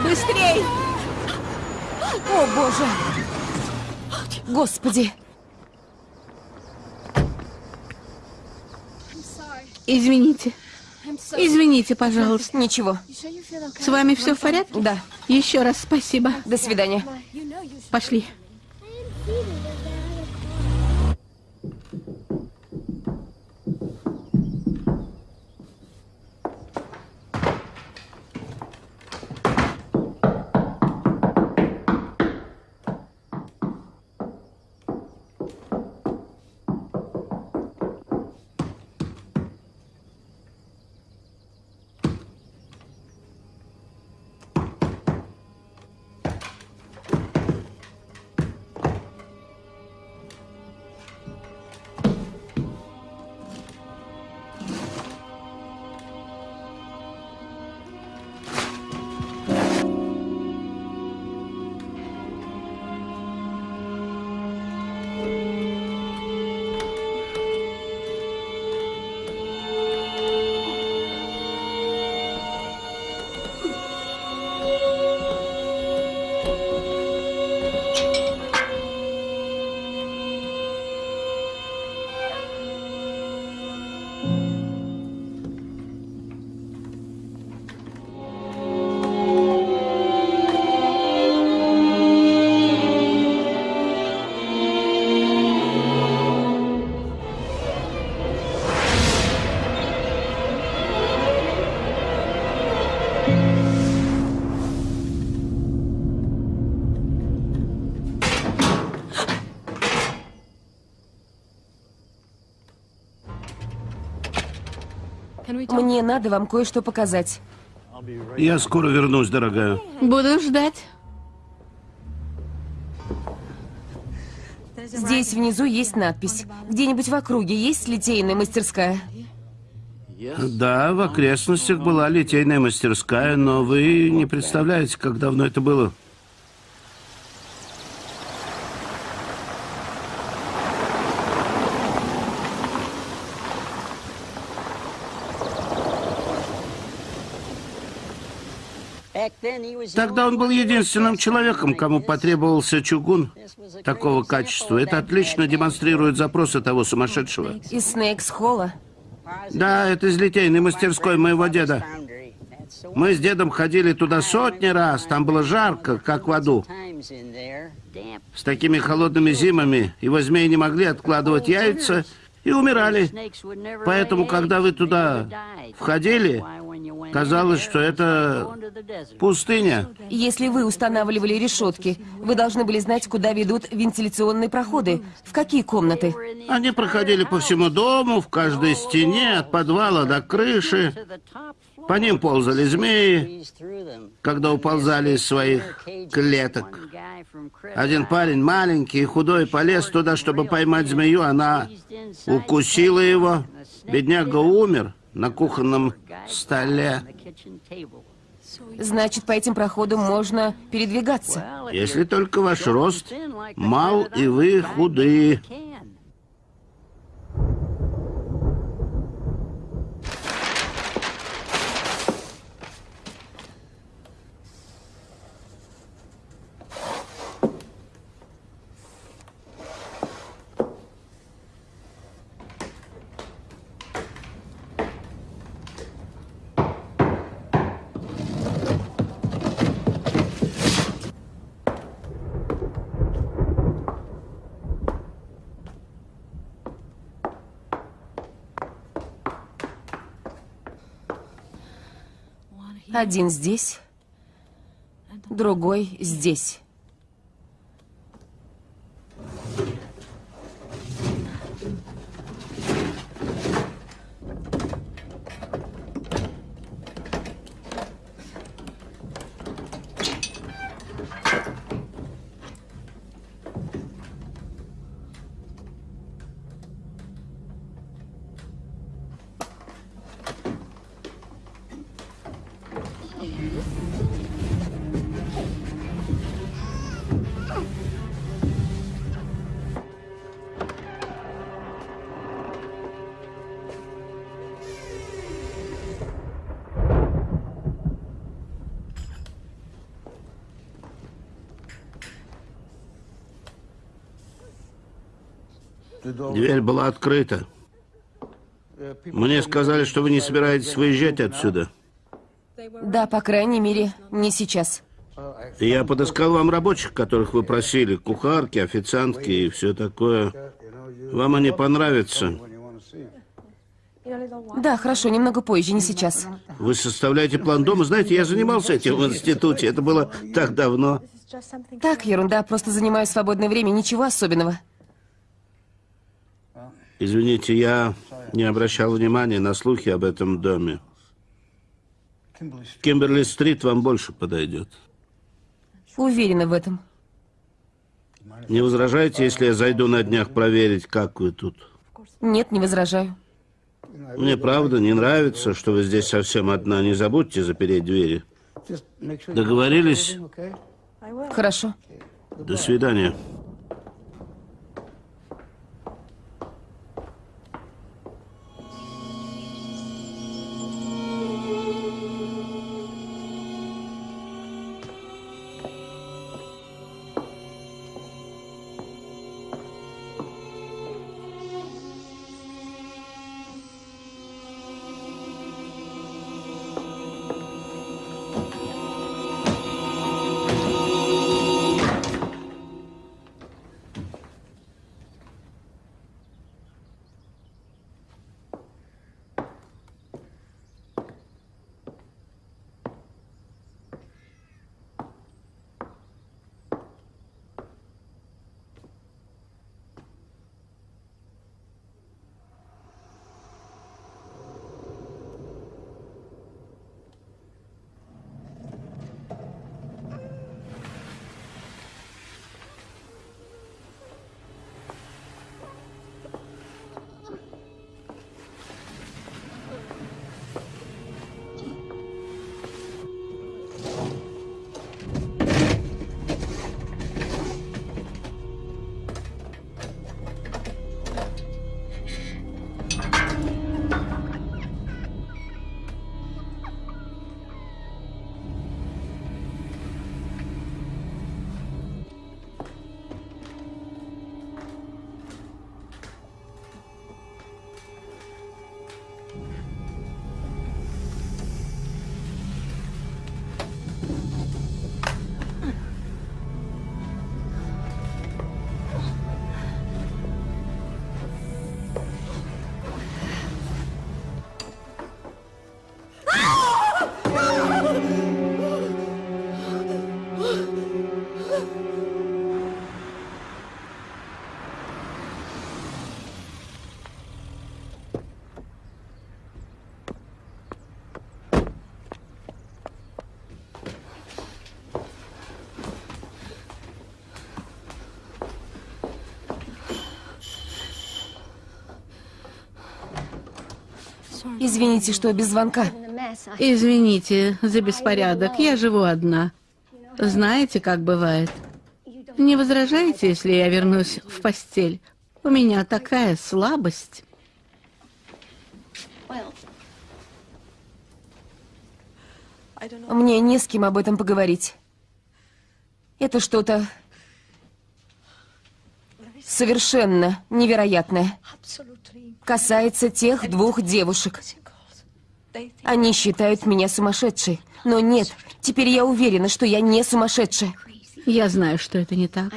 Быстрей! О, Боже! Господи! Извините. Извините, пожалуйста. Ничего. С вами все в порядке? Да. Еще раз спасибо. До свидания. Пошли. Мне надо вам кое-что показать. Я скоро вернусь, дорогая. Буду ждать. Здесь внизу есть надпись. Где-нибудь в округе есть литейная мастерская? Да, в окрестностях была литейная мастерская, но вы не представляете, как давно это было. Тогда он был единственным человеком, кому потребовался чугун такого качества. Это отлично демонстрирует запросы того сумасшедшего. Из Снейкс-холла? Да, это из литейной мастерской моего деда. Мы с дедом ходили туда сотни раз, там было жарко, как в аду. С такими холодными зимами его змеи не могли откладывать яйца и умирали. Поэтому, когда вы туда входили, казалось, что это пустыня. Если вы устанавливали решетки, вы должны были знать, куда ведут вентиляционные проходы. В какие комнаты? Они проходили по всему дому, в каждой стене, от подвала до крыши. По ним ползали змеи, когда уползали из своих клеток. Один парень, маленький худой, полез туда, чтобы поймать змею. Она укусила его. Бедняга умер на кухонном столе. Значит, по этим проходам можно передвигаться. Если только ваш рост мал и вы худые. Один здесь, другой здесь. Дверь была открыта. Мне сказали, что вы не собираетесь выезжать отсюда. Да, по крайней мере, не сейчас. Я подыскал вам рабочих, которых вы просили. Кухарки, официантки и все такое. Вам они понравятся. Да, хорошо, немного позже, не сейчас. Вы составляете план дома. Знаете, я занимался этим в институте. Это было так давно. Так, ерунда, просто занимаю свободное время, ничего особенного. Извините, я не обращал внимания на слухи об этом доме. Кимберли-стрит вам больше подойдет. Уверена в этом. Не возражаете, если я зайду на днях проверить, как вы тут? Нет, не возражаю. Мне правда не нравится, что вы здесь совсем одна. Не забудьте запереть двери. Договорились? Хорошо. До свидания. Извините, что без звонка. Извините за беспорядок, я живу одна. Знаете, как бывает? Не возражаете, если я вернусь в постель? У меня такая слабость. Мне не с кем об этом поговорить. Это что-то совершенно невероятное. Касается тех двух девушек. Они считают меня сумасшедшей. Но нет, теперь я уверена, что я не сумасшедшая. Я знаю, что это не так.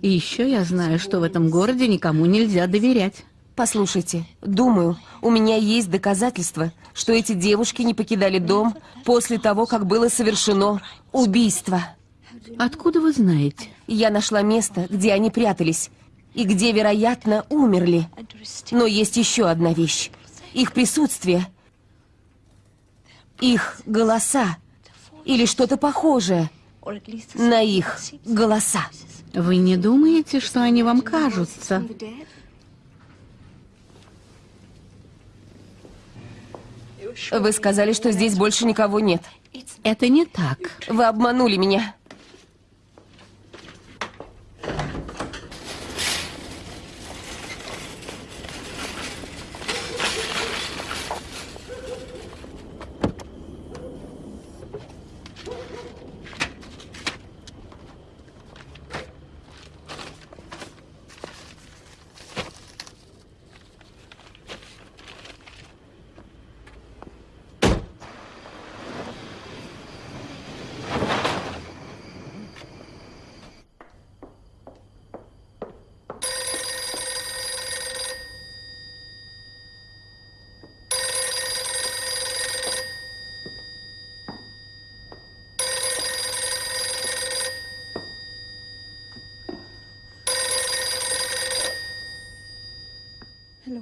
И еще я знаю, что в этом городе никому нельзя доверять. Послушайте, думаю, у меня есть доказательства, что эти девушки не покидали дом после того, как было совершено убийство. Откуда вы знаете? Я нашла место, где они прятались, и где, вероятно, умерли. Но есть еще одна вещь. Их присутствие, их голоса, или что-то похожее на их голоса. Вы не думаете, что они вам кажутся? Вы сказали, что здесь больше никого нет. Это не так. Вы обманули меня.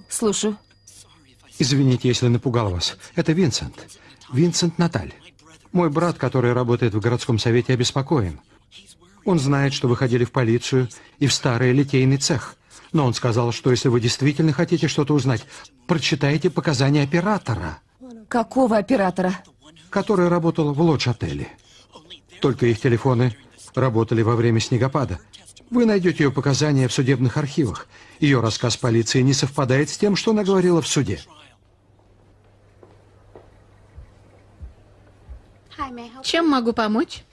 Слушаю. Извините, если напугал вас. Это Винсент. Винсент Наталь. Мой брат, который работает в городском совете, обеспокоен. Он знает, что вы ходили в полицию и в старый литейный цех. Но он сказал, что если вы действительно хотите что-то узнать, прочитайте показания оператора, Какого оператора? который работал в лодж-отеле. Только их телефоны работали во время снегопада. Вы найдете ее показания в судебных архивах. Ее рассказ полиции не совпадает с тем, что она говорила в суде. Чем могу помочь?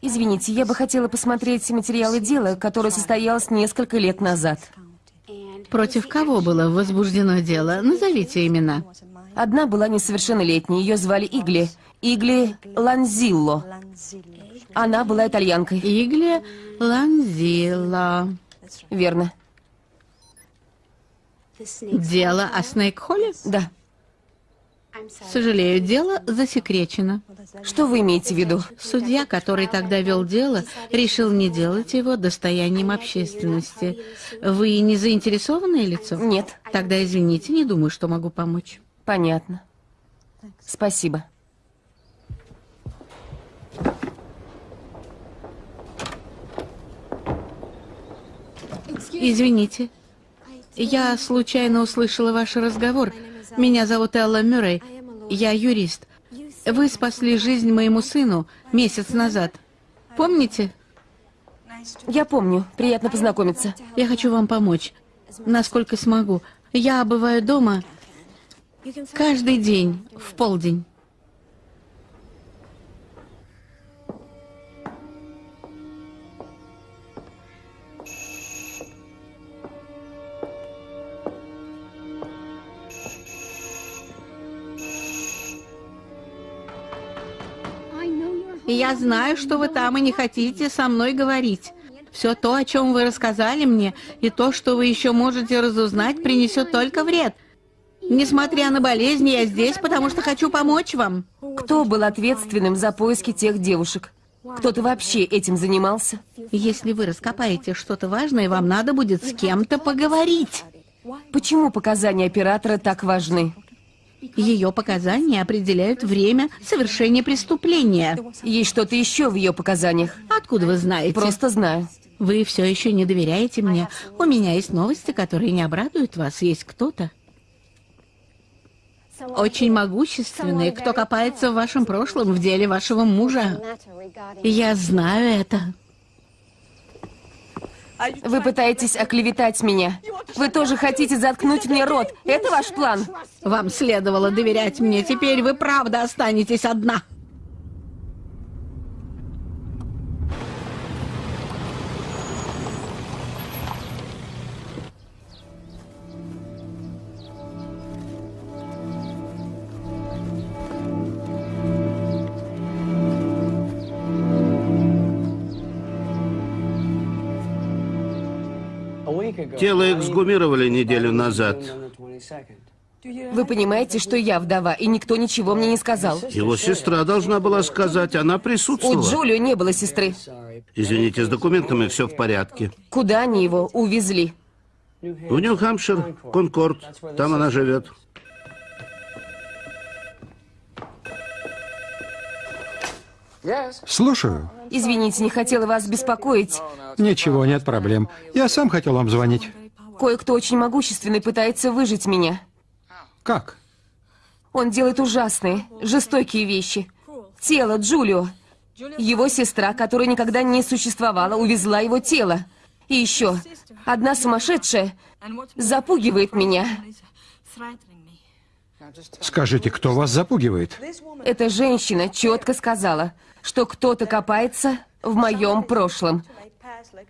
Извините, я бы хотела посмотреть материалы дела, которое состоялось несколько лет назад. Против кого было возбуждено дело? Назовите имена. Одна была несовершеннолетней, ее звали Игли. Игли Ланзилло. Она была итальянкой. Игли Ланзила. Верно. Дело о Снейк-Холле? Да. Сожалею, дело засекречено. Что вы имеете в виду? Судья, который тогда вел дело, решил не делать его достоянием общественности. Вы не заинтересованное лицо? Нет. Тогда извините, не думаю, что могу помочь. Понятно. Спасибо. Извините. Я случайно услышала ваш разговор. Меня зовут Элла Мюррей. Я юрист. Вы спасли жизнь моему сыну месяц назад. Помните? Я помню. Приятно познакомиться. Я хочу вам помочь, насколько смогу. Я бываю дома каждый день в полдень. Я знаю, что вы там и не хотите со мной говорить. Все то, о чем вы рассказали мне, и то, что вы еще можете разузнать, принесет только вред. Несмотря на болезни, я здесь, потому что хочу помочь вам. Кто был ответственным за поиски тех девушек? Кто-то вообще этим занимался? Если вы раскопаете что-то важное, вам надо будет с кем-то поговорить. Почему показания оператора так важны? Ее показания определяют время совершения преступления. Есть что-то еще в ее показаниях? Откуда вы знаете? Просто знаю. Вы все еще не доверяете мне. У меня есть новости, которые не обрадуют вас. Есть кто-то, очень могущественный, кто копается в вашем прошлом, в деле вашего мужа. Я знаю это. Вы пытаетесь оклеветать меня. Вы тоже хотите заткнуть мне рот. Это ваш план? Вам следовало доверять мне. Теперь вы правда останетесь одна. Тело эксгумировали неделю назад. Вы понимаете, что я вдова, и никто ничего мне не сказал. Его сестра должна была сказать, она У присутствовала. Джулио не было сестры. Извините, с документами все в порядке. Куда они его увезли? В Нью-Хампшир, Конкорд, там она живет. Слушаю. Извините, не хотела вас беспокоить. Ничего, нет проблем. Я сам хотел вам звонить. Кое-кто очень могущественный пытается выжить меня. Как? Он делает ужасные, жестокие вещи. Тело Джулио. Его сестра, которая никогда не существовала, увезла его тело. И еще, одна сумасшедшая запугивает меня. Скажите, кто вас запугивает? Эта женщина четко сказала, что кто-то копается в моем прошлом.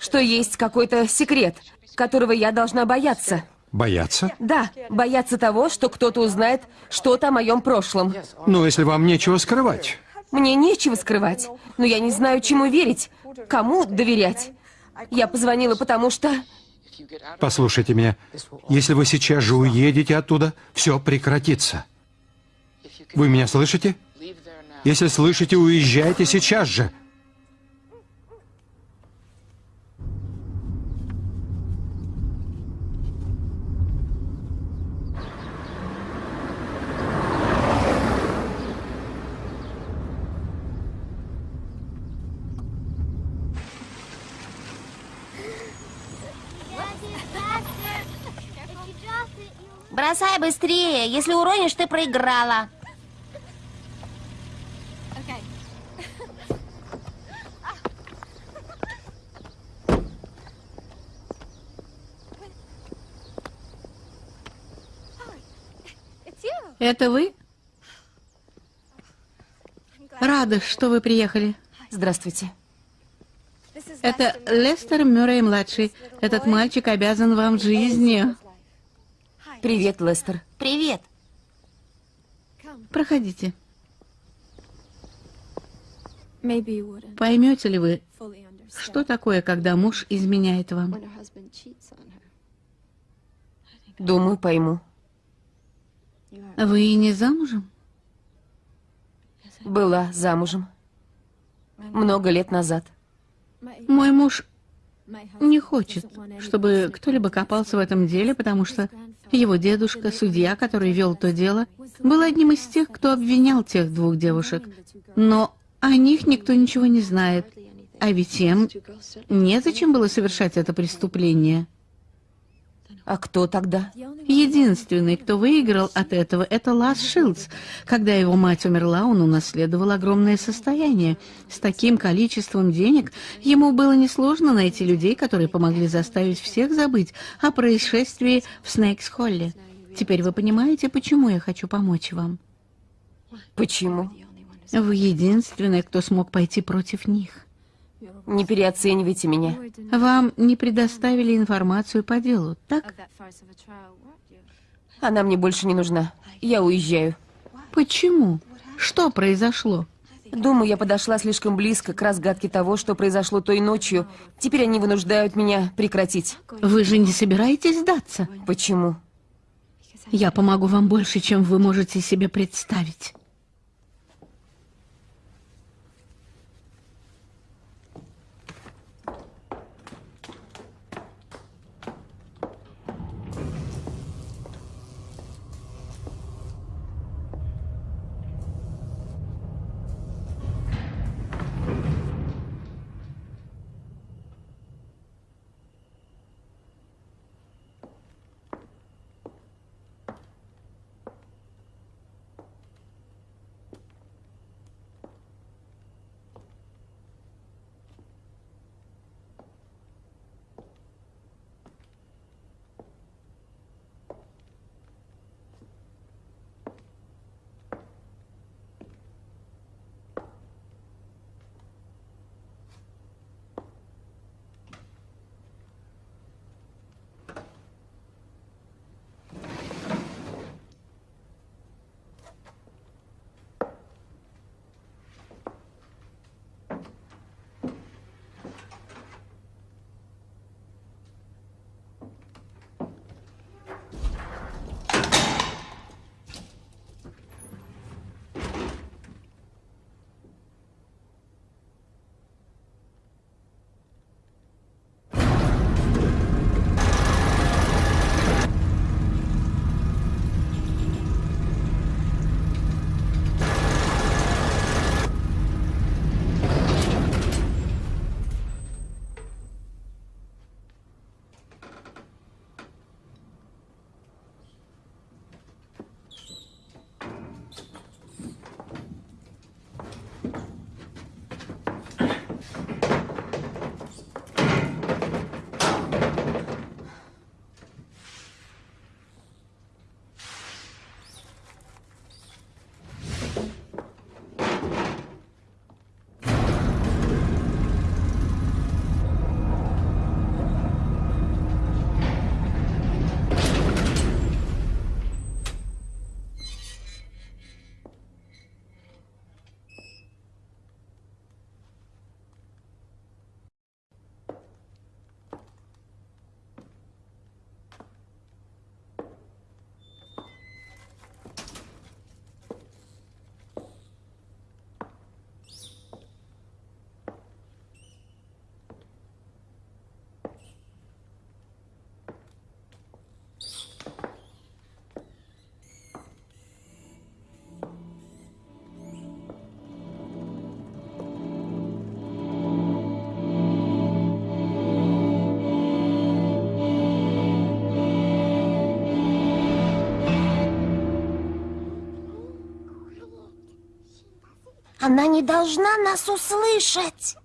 Что есть какой-то секрет, которого я должна бояться. Бояться? Да, бояться того, что кто-то узнает что-то о моем прошлом. Ну, если вам нечего скрывать. Мне нечего скрывать, но я не знаю, чему верить, кому доверять. Я позвонила, потому что... Послушайте меня. Если вы сейчас же уедете оттуда, все прекратится. Вы меня слышите? Если слышите, уезжайте сейчас же. Бросай быстрее. Если уронишь, ты проиграла. Это вы? Рада, что вы приехали. Здравствуйте. Это Лестер Мюррей-младший. Этот мальчик обязан вам жизнью. Привет, Лестер. Привет. Проходите. Поймете ли вы, что такое, когда муж изменяет вам? Думаю, пойму. Вы не замужем? Была замужем. Много лет назад. Мой муж не хочет, чтобы кто-либо копался в этом деле, потому что его дедушка, судья, который вел то дело, был одним из тех, кто обвинял тех двух девушек. Но о них никто ничего не знает. А ведь им незачем было совершать это преступление. А кто тогда? Единственный, кто выиграл от этого, это Лас Шилдс. Когда его мать умерла, он унаследовал огромное состояние. С таким количеством денег ему было несложно найти людей, которые помогли заставить всех забыть о происшествии в Снейкс-Холле. Теперь вы понимаете, почему я хочу помочь вам. Почему? Вы единственный, кто смог пойти против них. Не переоценивайте меня. Вам не предоставили информацию по делу, так? Она мне больше не нужна. Я уезжаю. Почему? Что произошло? Думаю, я подошла слишком близко к разгадке того, что произошло той ночью. Теперь они вынуждают меня прекратить. Вы же не собираетесь сдаться? Почему? Я помогу вам больше, чем вы можете себе представить. Она не должна нас услышать.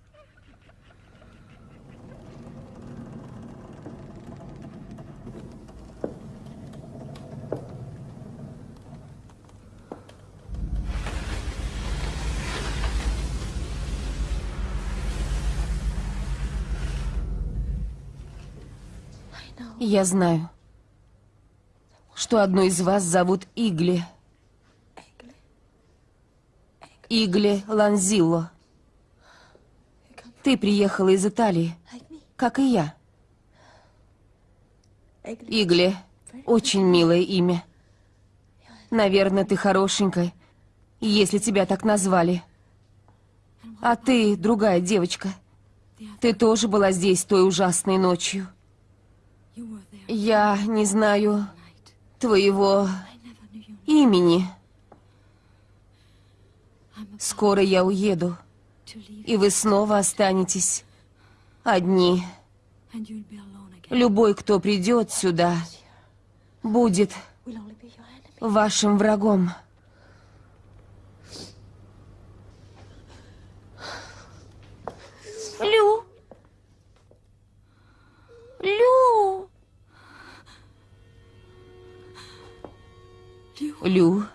Я знаю, что одну из вас зовут Игли. Игли Ланзилло. Ты приехала из Италии, как и я. Игли — очень милое имя. Наверное, ты хорошенькая, если тебя так назвали. А ты, другая девочка, ты тоже была здесь той ужасной ночью. Я не знаю твоего имени. Скоро я уеду, и вы снова останетесь одни. Любой, кто придет сюда, будет вашим врагом. Лю. Лю. Лю,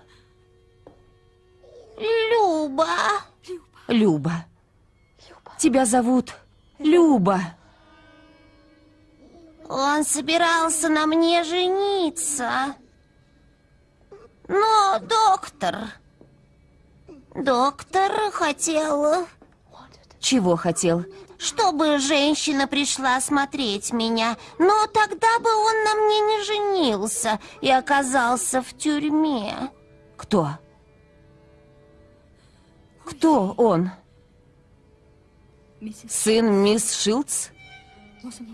Люба. Люба. Тебя зовут Люба. Он собирался на мне жениться. Но доктор... Доктор хотел, Чего хотел? чтобы женщина пришла смотреть меня. Но тогда бы он на мне не женился и оказался в тюрьме. Кто? Кто он? Сын мисс Шилдс?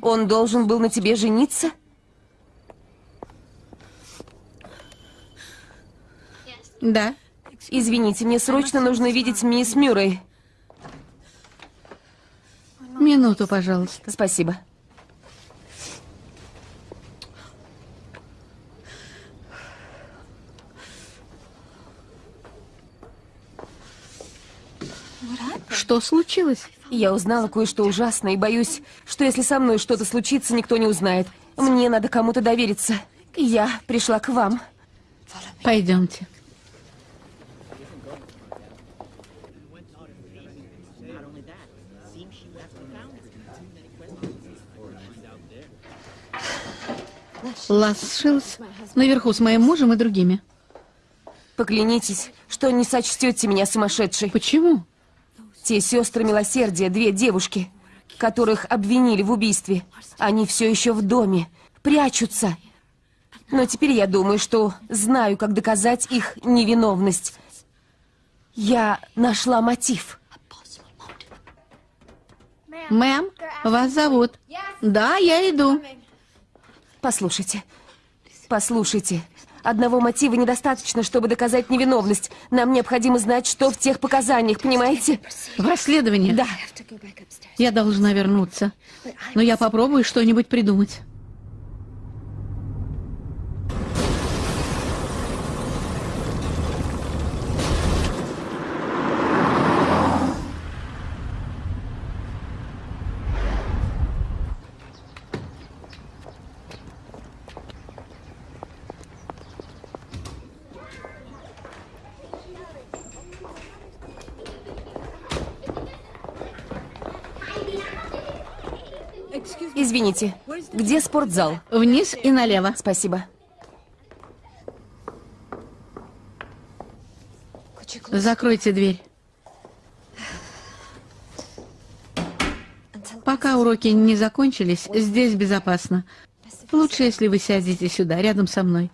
Он должен был на тебе жениться? Да. Извините, мне срочно нужно видеть мисс Мюррей. Минуту, пожалуйста. Спасибо. Что случилось? Я узнала кое-что ужасное и боюсь, что если со мной что-то случится, никто не узнает. Мне надо кому-то довериться. Я пришла к вам. Пойдемте. Лас Шилс наверху с моим мужем и другими. Поклянитесь, что не сочтете меня сумасшедшей. Почему? Те сестры милосердия, две девушки, которых обвинили в убийстве, они все еще в доме, прячутся. Но теперь я думаю, что знаю, как доказать их невиновность. Я нашла мотив. Мэм, вас зовут. Да, я иду. Послушайте, послушайте. Одного мотива недостаточно, чтобы доказать невиновность. Нам необходимо знать, что в тех показаниях, понимаете? В расследовании? Да. Я должна вернуться. Но я попробую что-нибудь придумать. Извините, где спортзал? Вниз и налево. Спасибо. Закройте дверь. Пока уроки не закончились, здесь безопасно. Лучше, если вы сядете сюда, рядом со мной.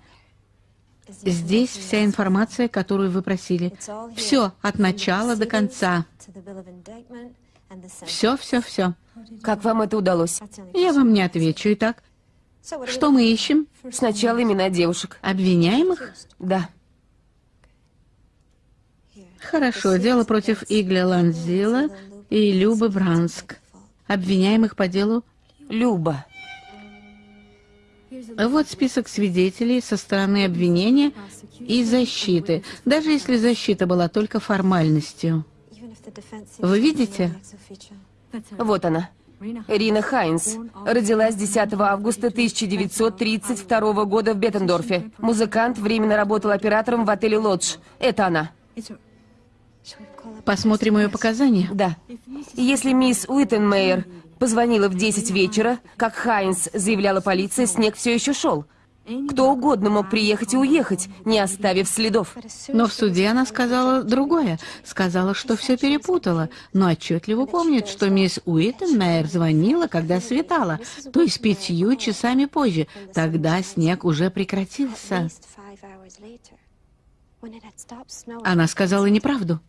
Здесь вся информация, которую вы просили. Все, от начала до конца. Все, все, все. Как вам это удалось? Я вам не отвечу. Итак, что мы ищем? Сначала имена девушек. Обвиняемых? Да. Хорошо, дело против Игля Ланзила и Любы Бранск. Обвиняемых по делу... Люба. Вот список свидетелей со стороны обвинения и защиты, даже если защита была только формальностью. Вы видите? Вот она. Рина Хайнс. Родилась 10 августа 1932 года в Беттендорфе. Музыкант, временно работал оператором в отеле «Лодж». Это она. Посмотрим ее показания. Да. Если мисс Уиттенмейер позвонила в 10 вечера, как Хайнс заявляла полиция, снег все еще шел. Кто угодно мог приехать и уехать, не оставив следов. Но в суде она сказала другое. Сказала, что все перепутала, но отчетливо помнит, что мисс Уиттенмейер звонила, когда светало, то есть пятью часами позже. Тогда снег уже прекратился. Она сказала неправду.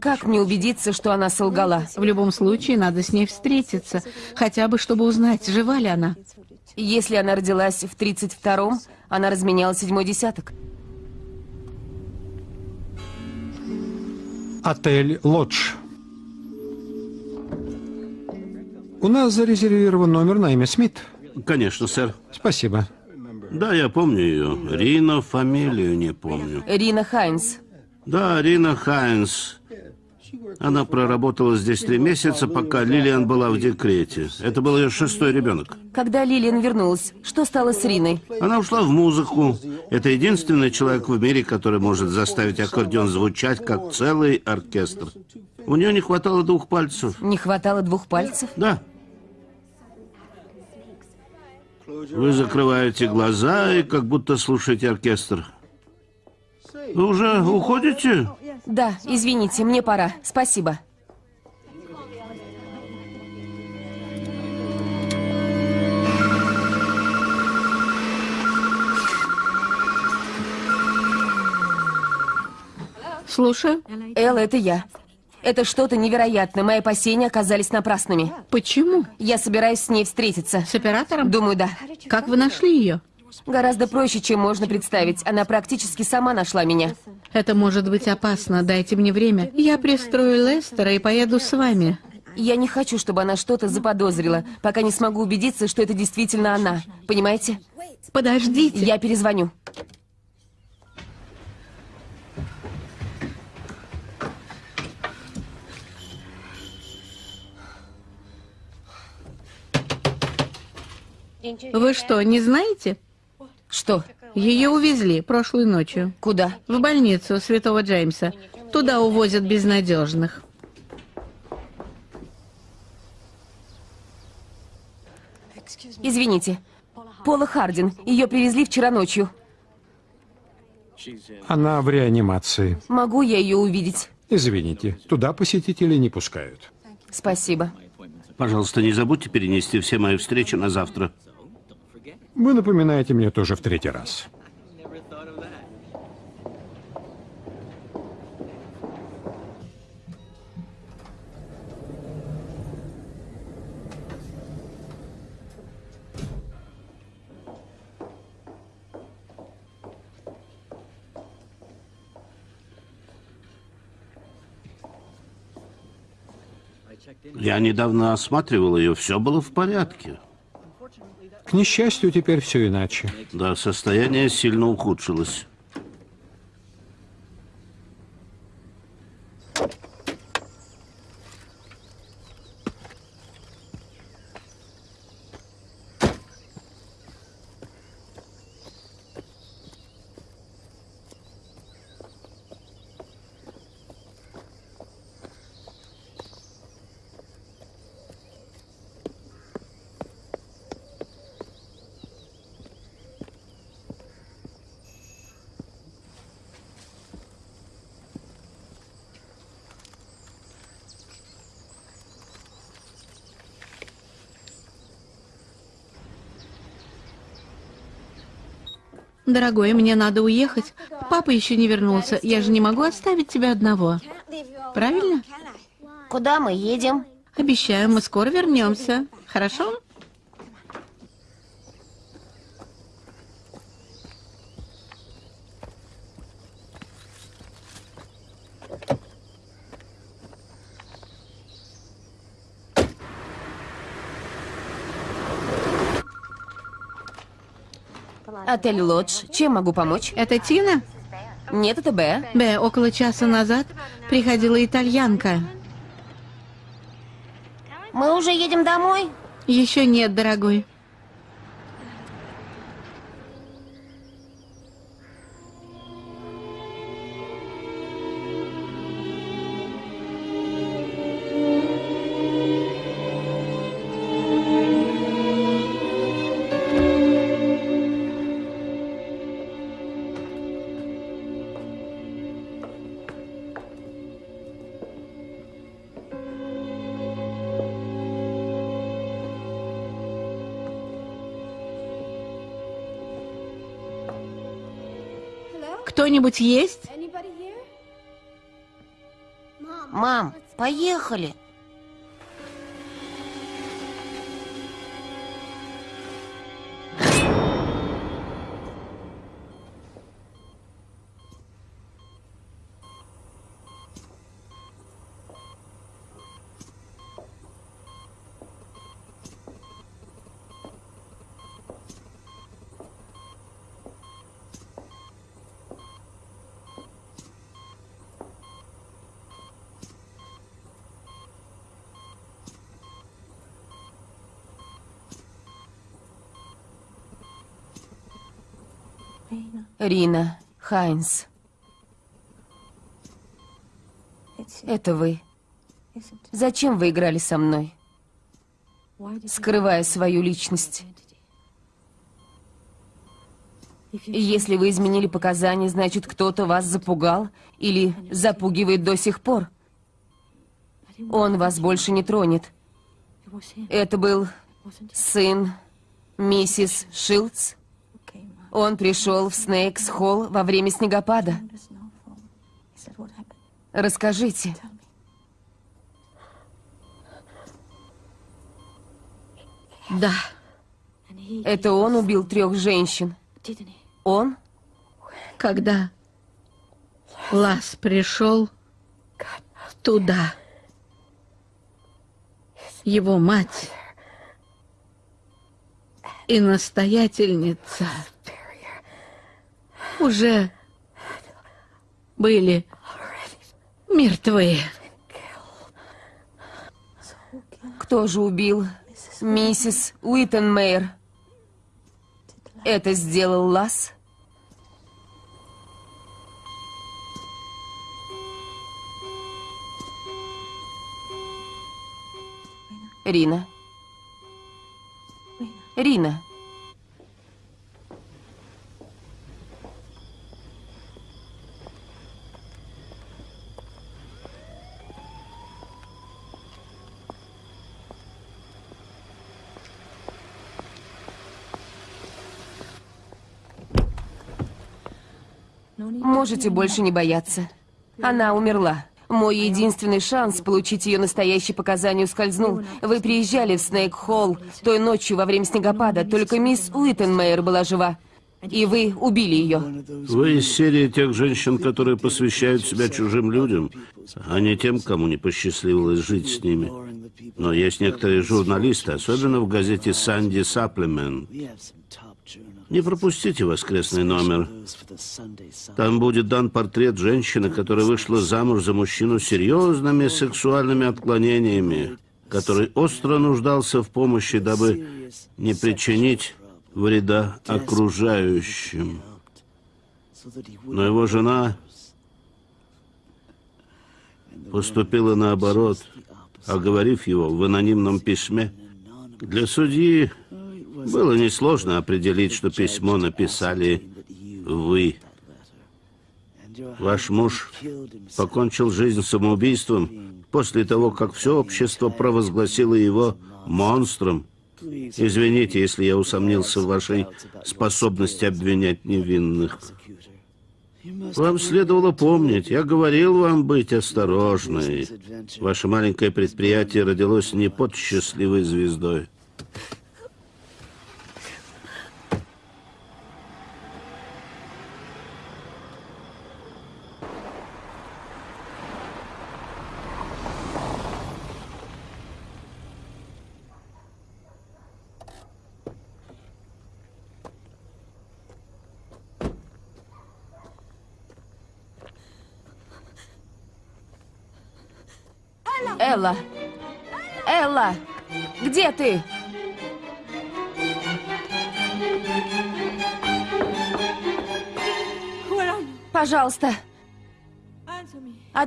Как мне убедиться, что она солгала? В любом случае, надо с ней встретиться, хотя бы чтобы узнать, жива ли она. Если она родилась в 32-м, она разменяла седьмой десяток. Отель «Лодж». У нас зарезервирован номер на имя Смит. Конечно, сэр. Спасибо. Да, я помню ее. Рина, фамилию не помню. Рина Хайнс. Да, Рина Хайнс. Она проработала здесь три месяца, пока Лилиан была в декрете. Это был ее шестой ребенок. Когда Лилиан вернулась, что стало с Риной? Она ушла в музыку. Это единственный человек в мире, который может заставить аккордеон звучать, как целый оркестр. У нее не хватало двух пальцев. Не хватало двух пальцев? Да. Вы закрываете глаза и как будто слушаете оркестр. Вы уже уходите? Да, извините, мне пора. Спасибо. Слушаю. Элла, это я. Это что-то невероятное. Мои опасения оказались напрасными. Почему? Я собираюсь с ней встретиться. С оператором? Думаю, да. Как вы нашли ее? Гораздо проще, чем можно представить. Она практически сама нашла меня. Это может быть опасно. Дайте мне время. Я пристрою Лестера и поеду с вами. Я не хочу, чтобы она что-то заподозрила, пока не смогу убедиться, что это действительно она. Понимаете? Подождите. Я перезвоню. Вы что, не знаете? Что? Ее увезли прошлой ночью. Куда? В больницу Святого Джеймса. Туда увозят безнадежных. Извините. Пола Хардин. Ее привезли вчера ночью. Она в реанимации. Могу я ее увидеть? Извините, туда посетителей не пускают. Спасибо. Пожалуйста, не забудьте перенести все мои встречи на завтра. Вы напоминаете мне тоже в третий раз. Я недавно осматривал ее, все было в порядке. К несчастью, теперь все иначе. Да, состояние сильно ухудшилось. Дорогой, мне надо уехать. Папа еще не вернулся. Я же не могу оставить тебя одного. Правильно? Куда мы едем? Обещаю, мы скоро вернемся. Хорошо? Отель Лодж. Чем могу помочь? Это Тина? Нет, это Б. Б, около часа назад приходила итальянка. Мы уже едем домой? Еще нет, дорогой. Кто-нибудь есть? Мам, поехали. Рина, Хайнс. Это вы. Зачем вы играли со мной, скрывая свою личность? Если вы изменили показания, значит, кто-то вас запугал или запугивает до сих пор. Он вас больше не тронет. Это был сын миссис Шилдс. Он пришел в Снейкс-Холл во время снегопада. Расскажите. Да. Это он убил трех женщин. Он? Когда Лас пришел туда, его мать и настоятельница уже были мертвы. Кто же убил миссис Уиттенмейер? Это сделал Лас? Рина. Рина. Можете больше не бояться. Она умерла. Мой единственный шанс получить ее настоящие показания ускользнул. Вы приезжали в Снейк-Холл той ночью во время снегопада, только мисс Уиттенмейер была жива. И вы убили ее. Вы из серии тех женщин, которые посвящают себя чужим людям, а не тем, кому не посчастливилось жить с ними. Но есть некоторые журналисты, особенно в газете «Санди Саплемент». Не пропустите воскресный номер. Там будет дан портрет женщины, которая вышла замуж за мужчину с серьезными сексуальными отклонениями, который остро нуждался в помощи, дабы не причинить вреда окружающим. Но его жена поступила наоборот, оговорив его в анонимном письме. Для судьи было несложно определить, что письмо написали вы. Ваш муж покончил жизнь самоубийством после того, как все общество провозгласило его монстром. Извините, если я усомнился в вашей способности обвинять невинных. Вам следовало помнить, я говорил вам быть осторожной. Ваше маленькое предприятие родилось не под счастливой звездой.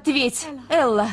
Ответь, Элла.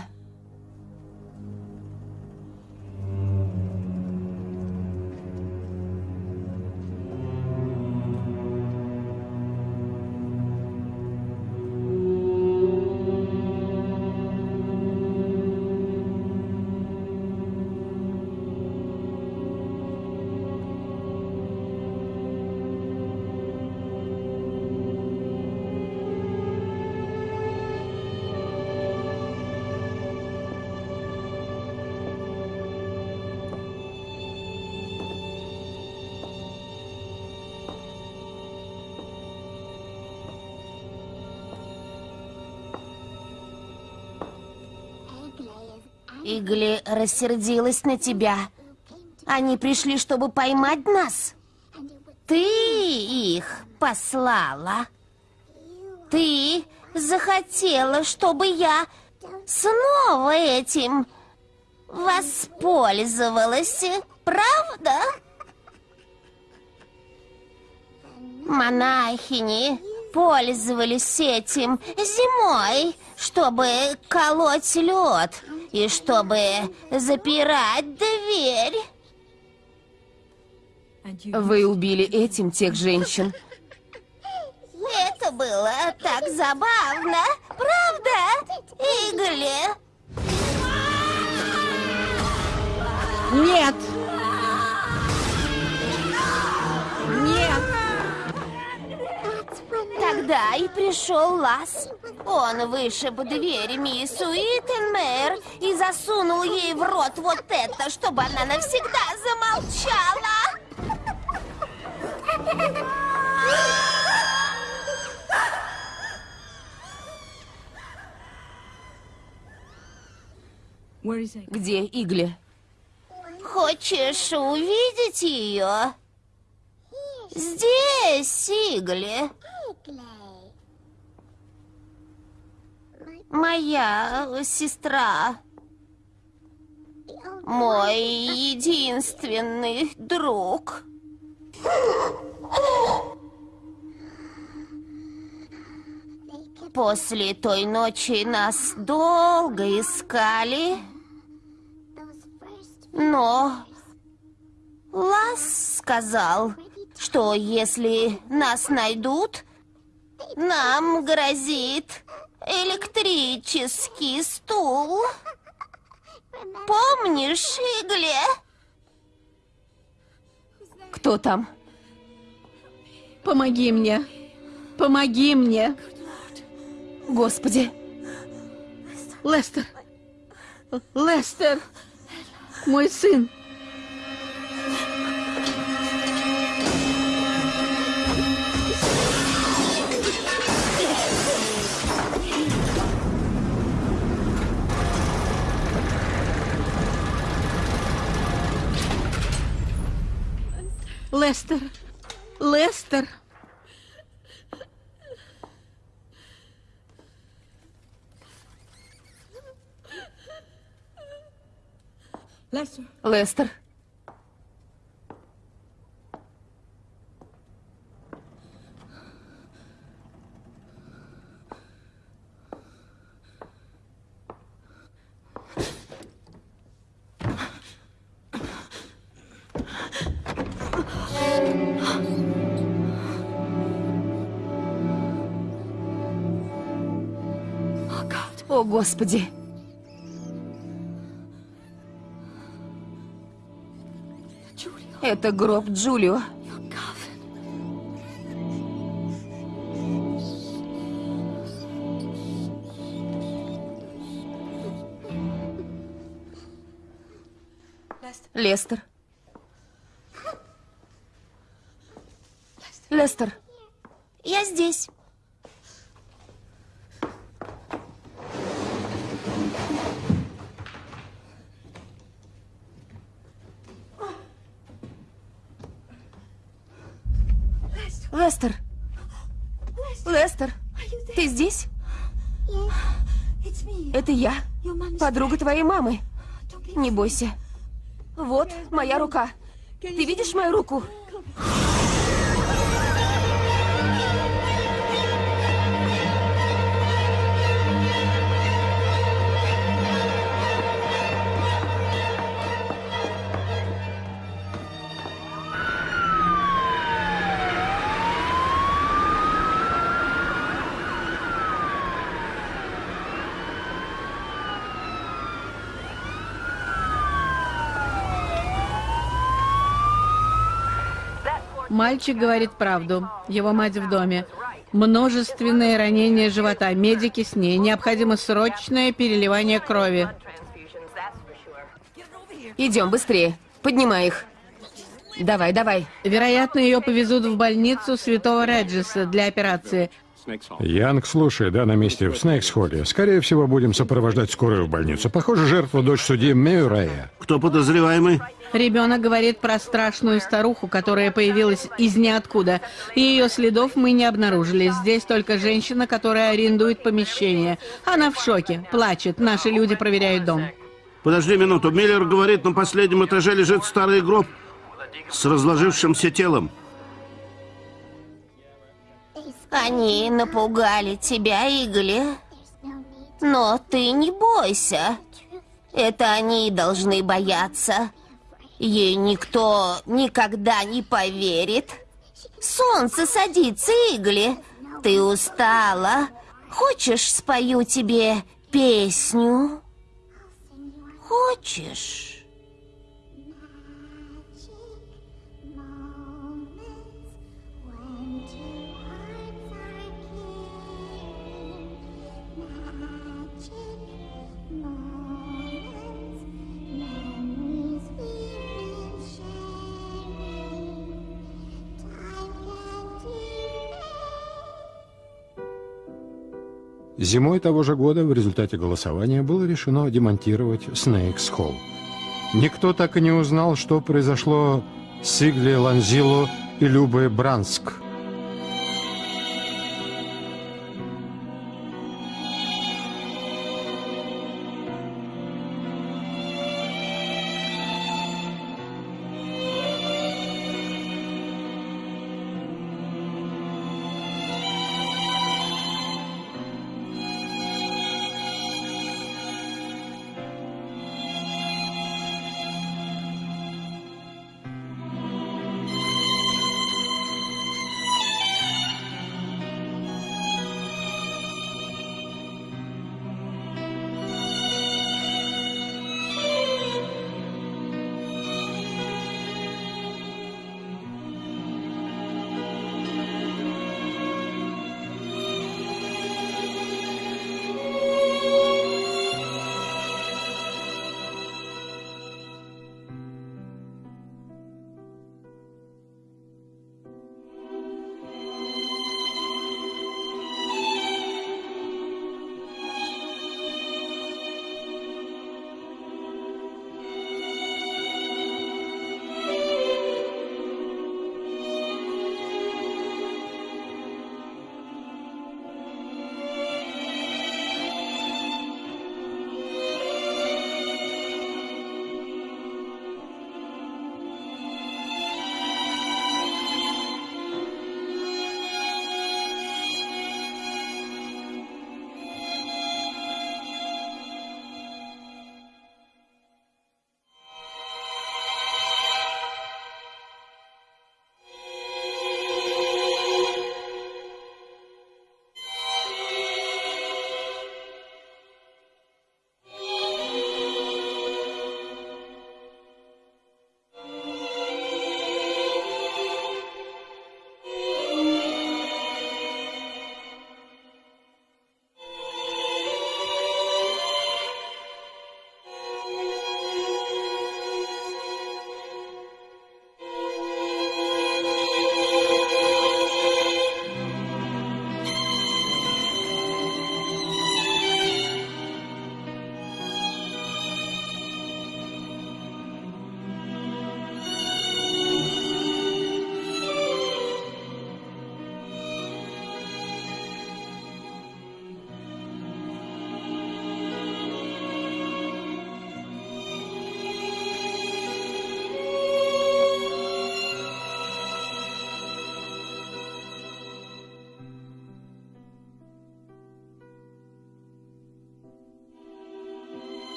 Игли рассердилась на тебя. Они пришли, чтобы поймать нас. Ты их послала. Ты захотела, чтобы я снова этим воспользовалась, правда? Монахини пользовались этим зимой, чтобы колоть лед и чтобы запирать дверь. Вы убили этим тех женщин. Это было так забавно, правда, Игли? Нет! Нет! Тогда и пришел Лас. Он вышиб дверь мисс Уиттенмейр и засунул ей в рот вот это, чтобы она навсегда замолчала. Где Игли? Хочешь увидеть ее? Здесь, Игли. Моя сестра. Мой единственный друг. После той ночи нас долго искали, но Лас сказал, что если нас найдут, нам грозит электрический стул. Помнишь, Игле? Кто там? Помоги мне! Помоги мне! Господи, Лестер! Лестер! Мой сын! Лестер! Лестер! Лестер. О, Господи! Это гроб Джулио. Лестер. Лестер. Я здесь. Лестер. Лестер. Ты здесь? Это я, подруга твоей мамы. Не бойся. Вот моя рука. Ты видишь мою руку? Мальчик говорит правду. Его мать в доме. Множественные ранения живота. Медики с ней. Необходимо срочное переливание крови. Идем быстрее. Поднимай их. Давай, давай. Вероятно, ее повезут в больницу Святого Реджиса для операции. Янг, слушай, да, на месте в Снейкс-холле. Скорее всего, будем сопровождать скорую в больницу. Похоже, жертва дочь судьи Мюррея. Кто подозреваемый? Ребенок говорит про страшную старуху, которая появилась из ниоткуда. И ее следов мы не обнаружили. Здесь только женщина, которая арендует помещение. Она в шоке, плачет. Наши люди проверяют дом. Подожди минуту. Миллер говорит, на последнем этаже лежит старый гроб с разложившимся телом. Они напугали тебя, Игли. Но ты не бойся. Это они должны бояться. Ей никто никогда не поверит. Солнце садится, Игли. Ты устала. Хочешь, спою тебе песню? Хочешь? Зимой того же года в результате голосования было решено демонтировать Снейкс Холл. Никто так и не узнал, что произошло с Игли Ланзило и Любой Бранск –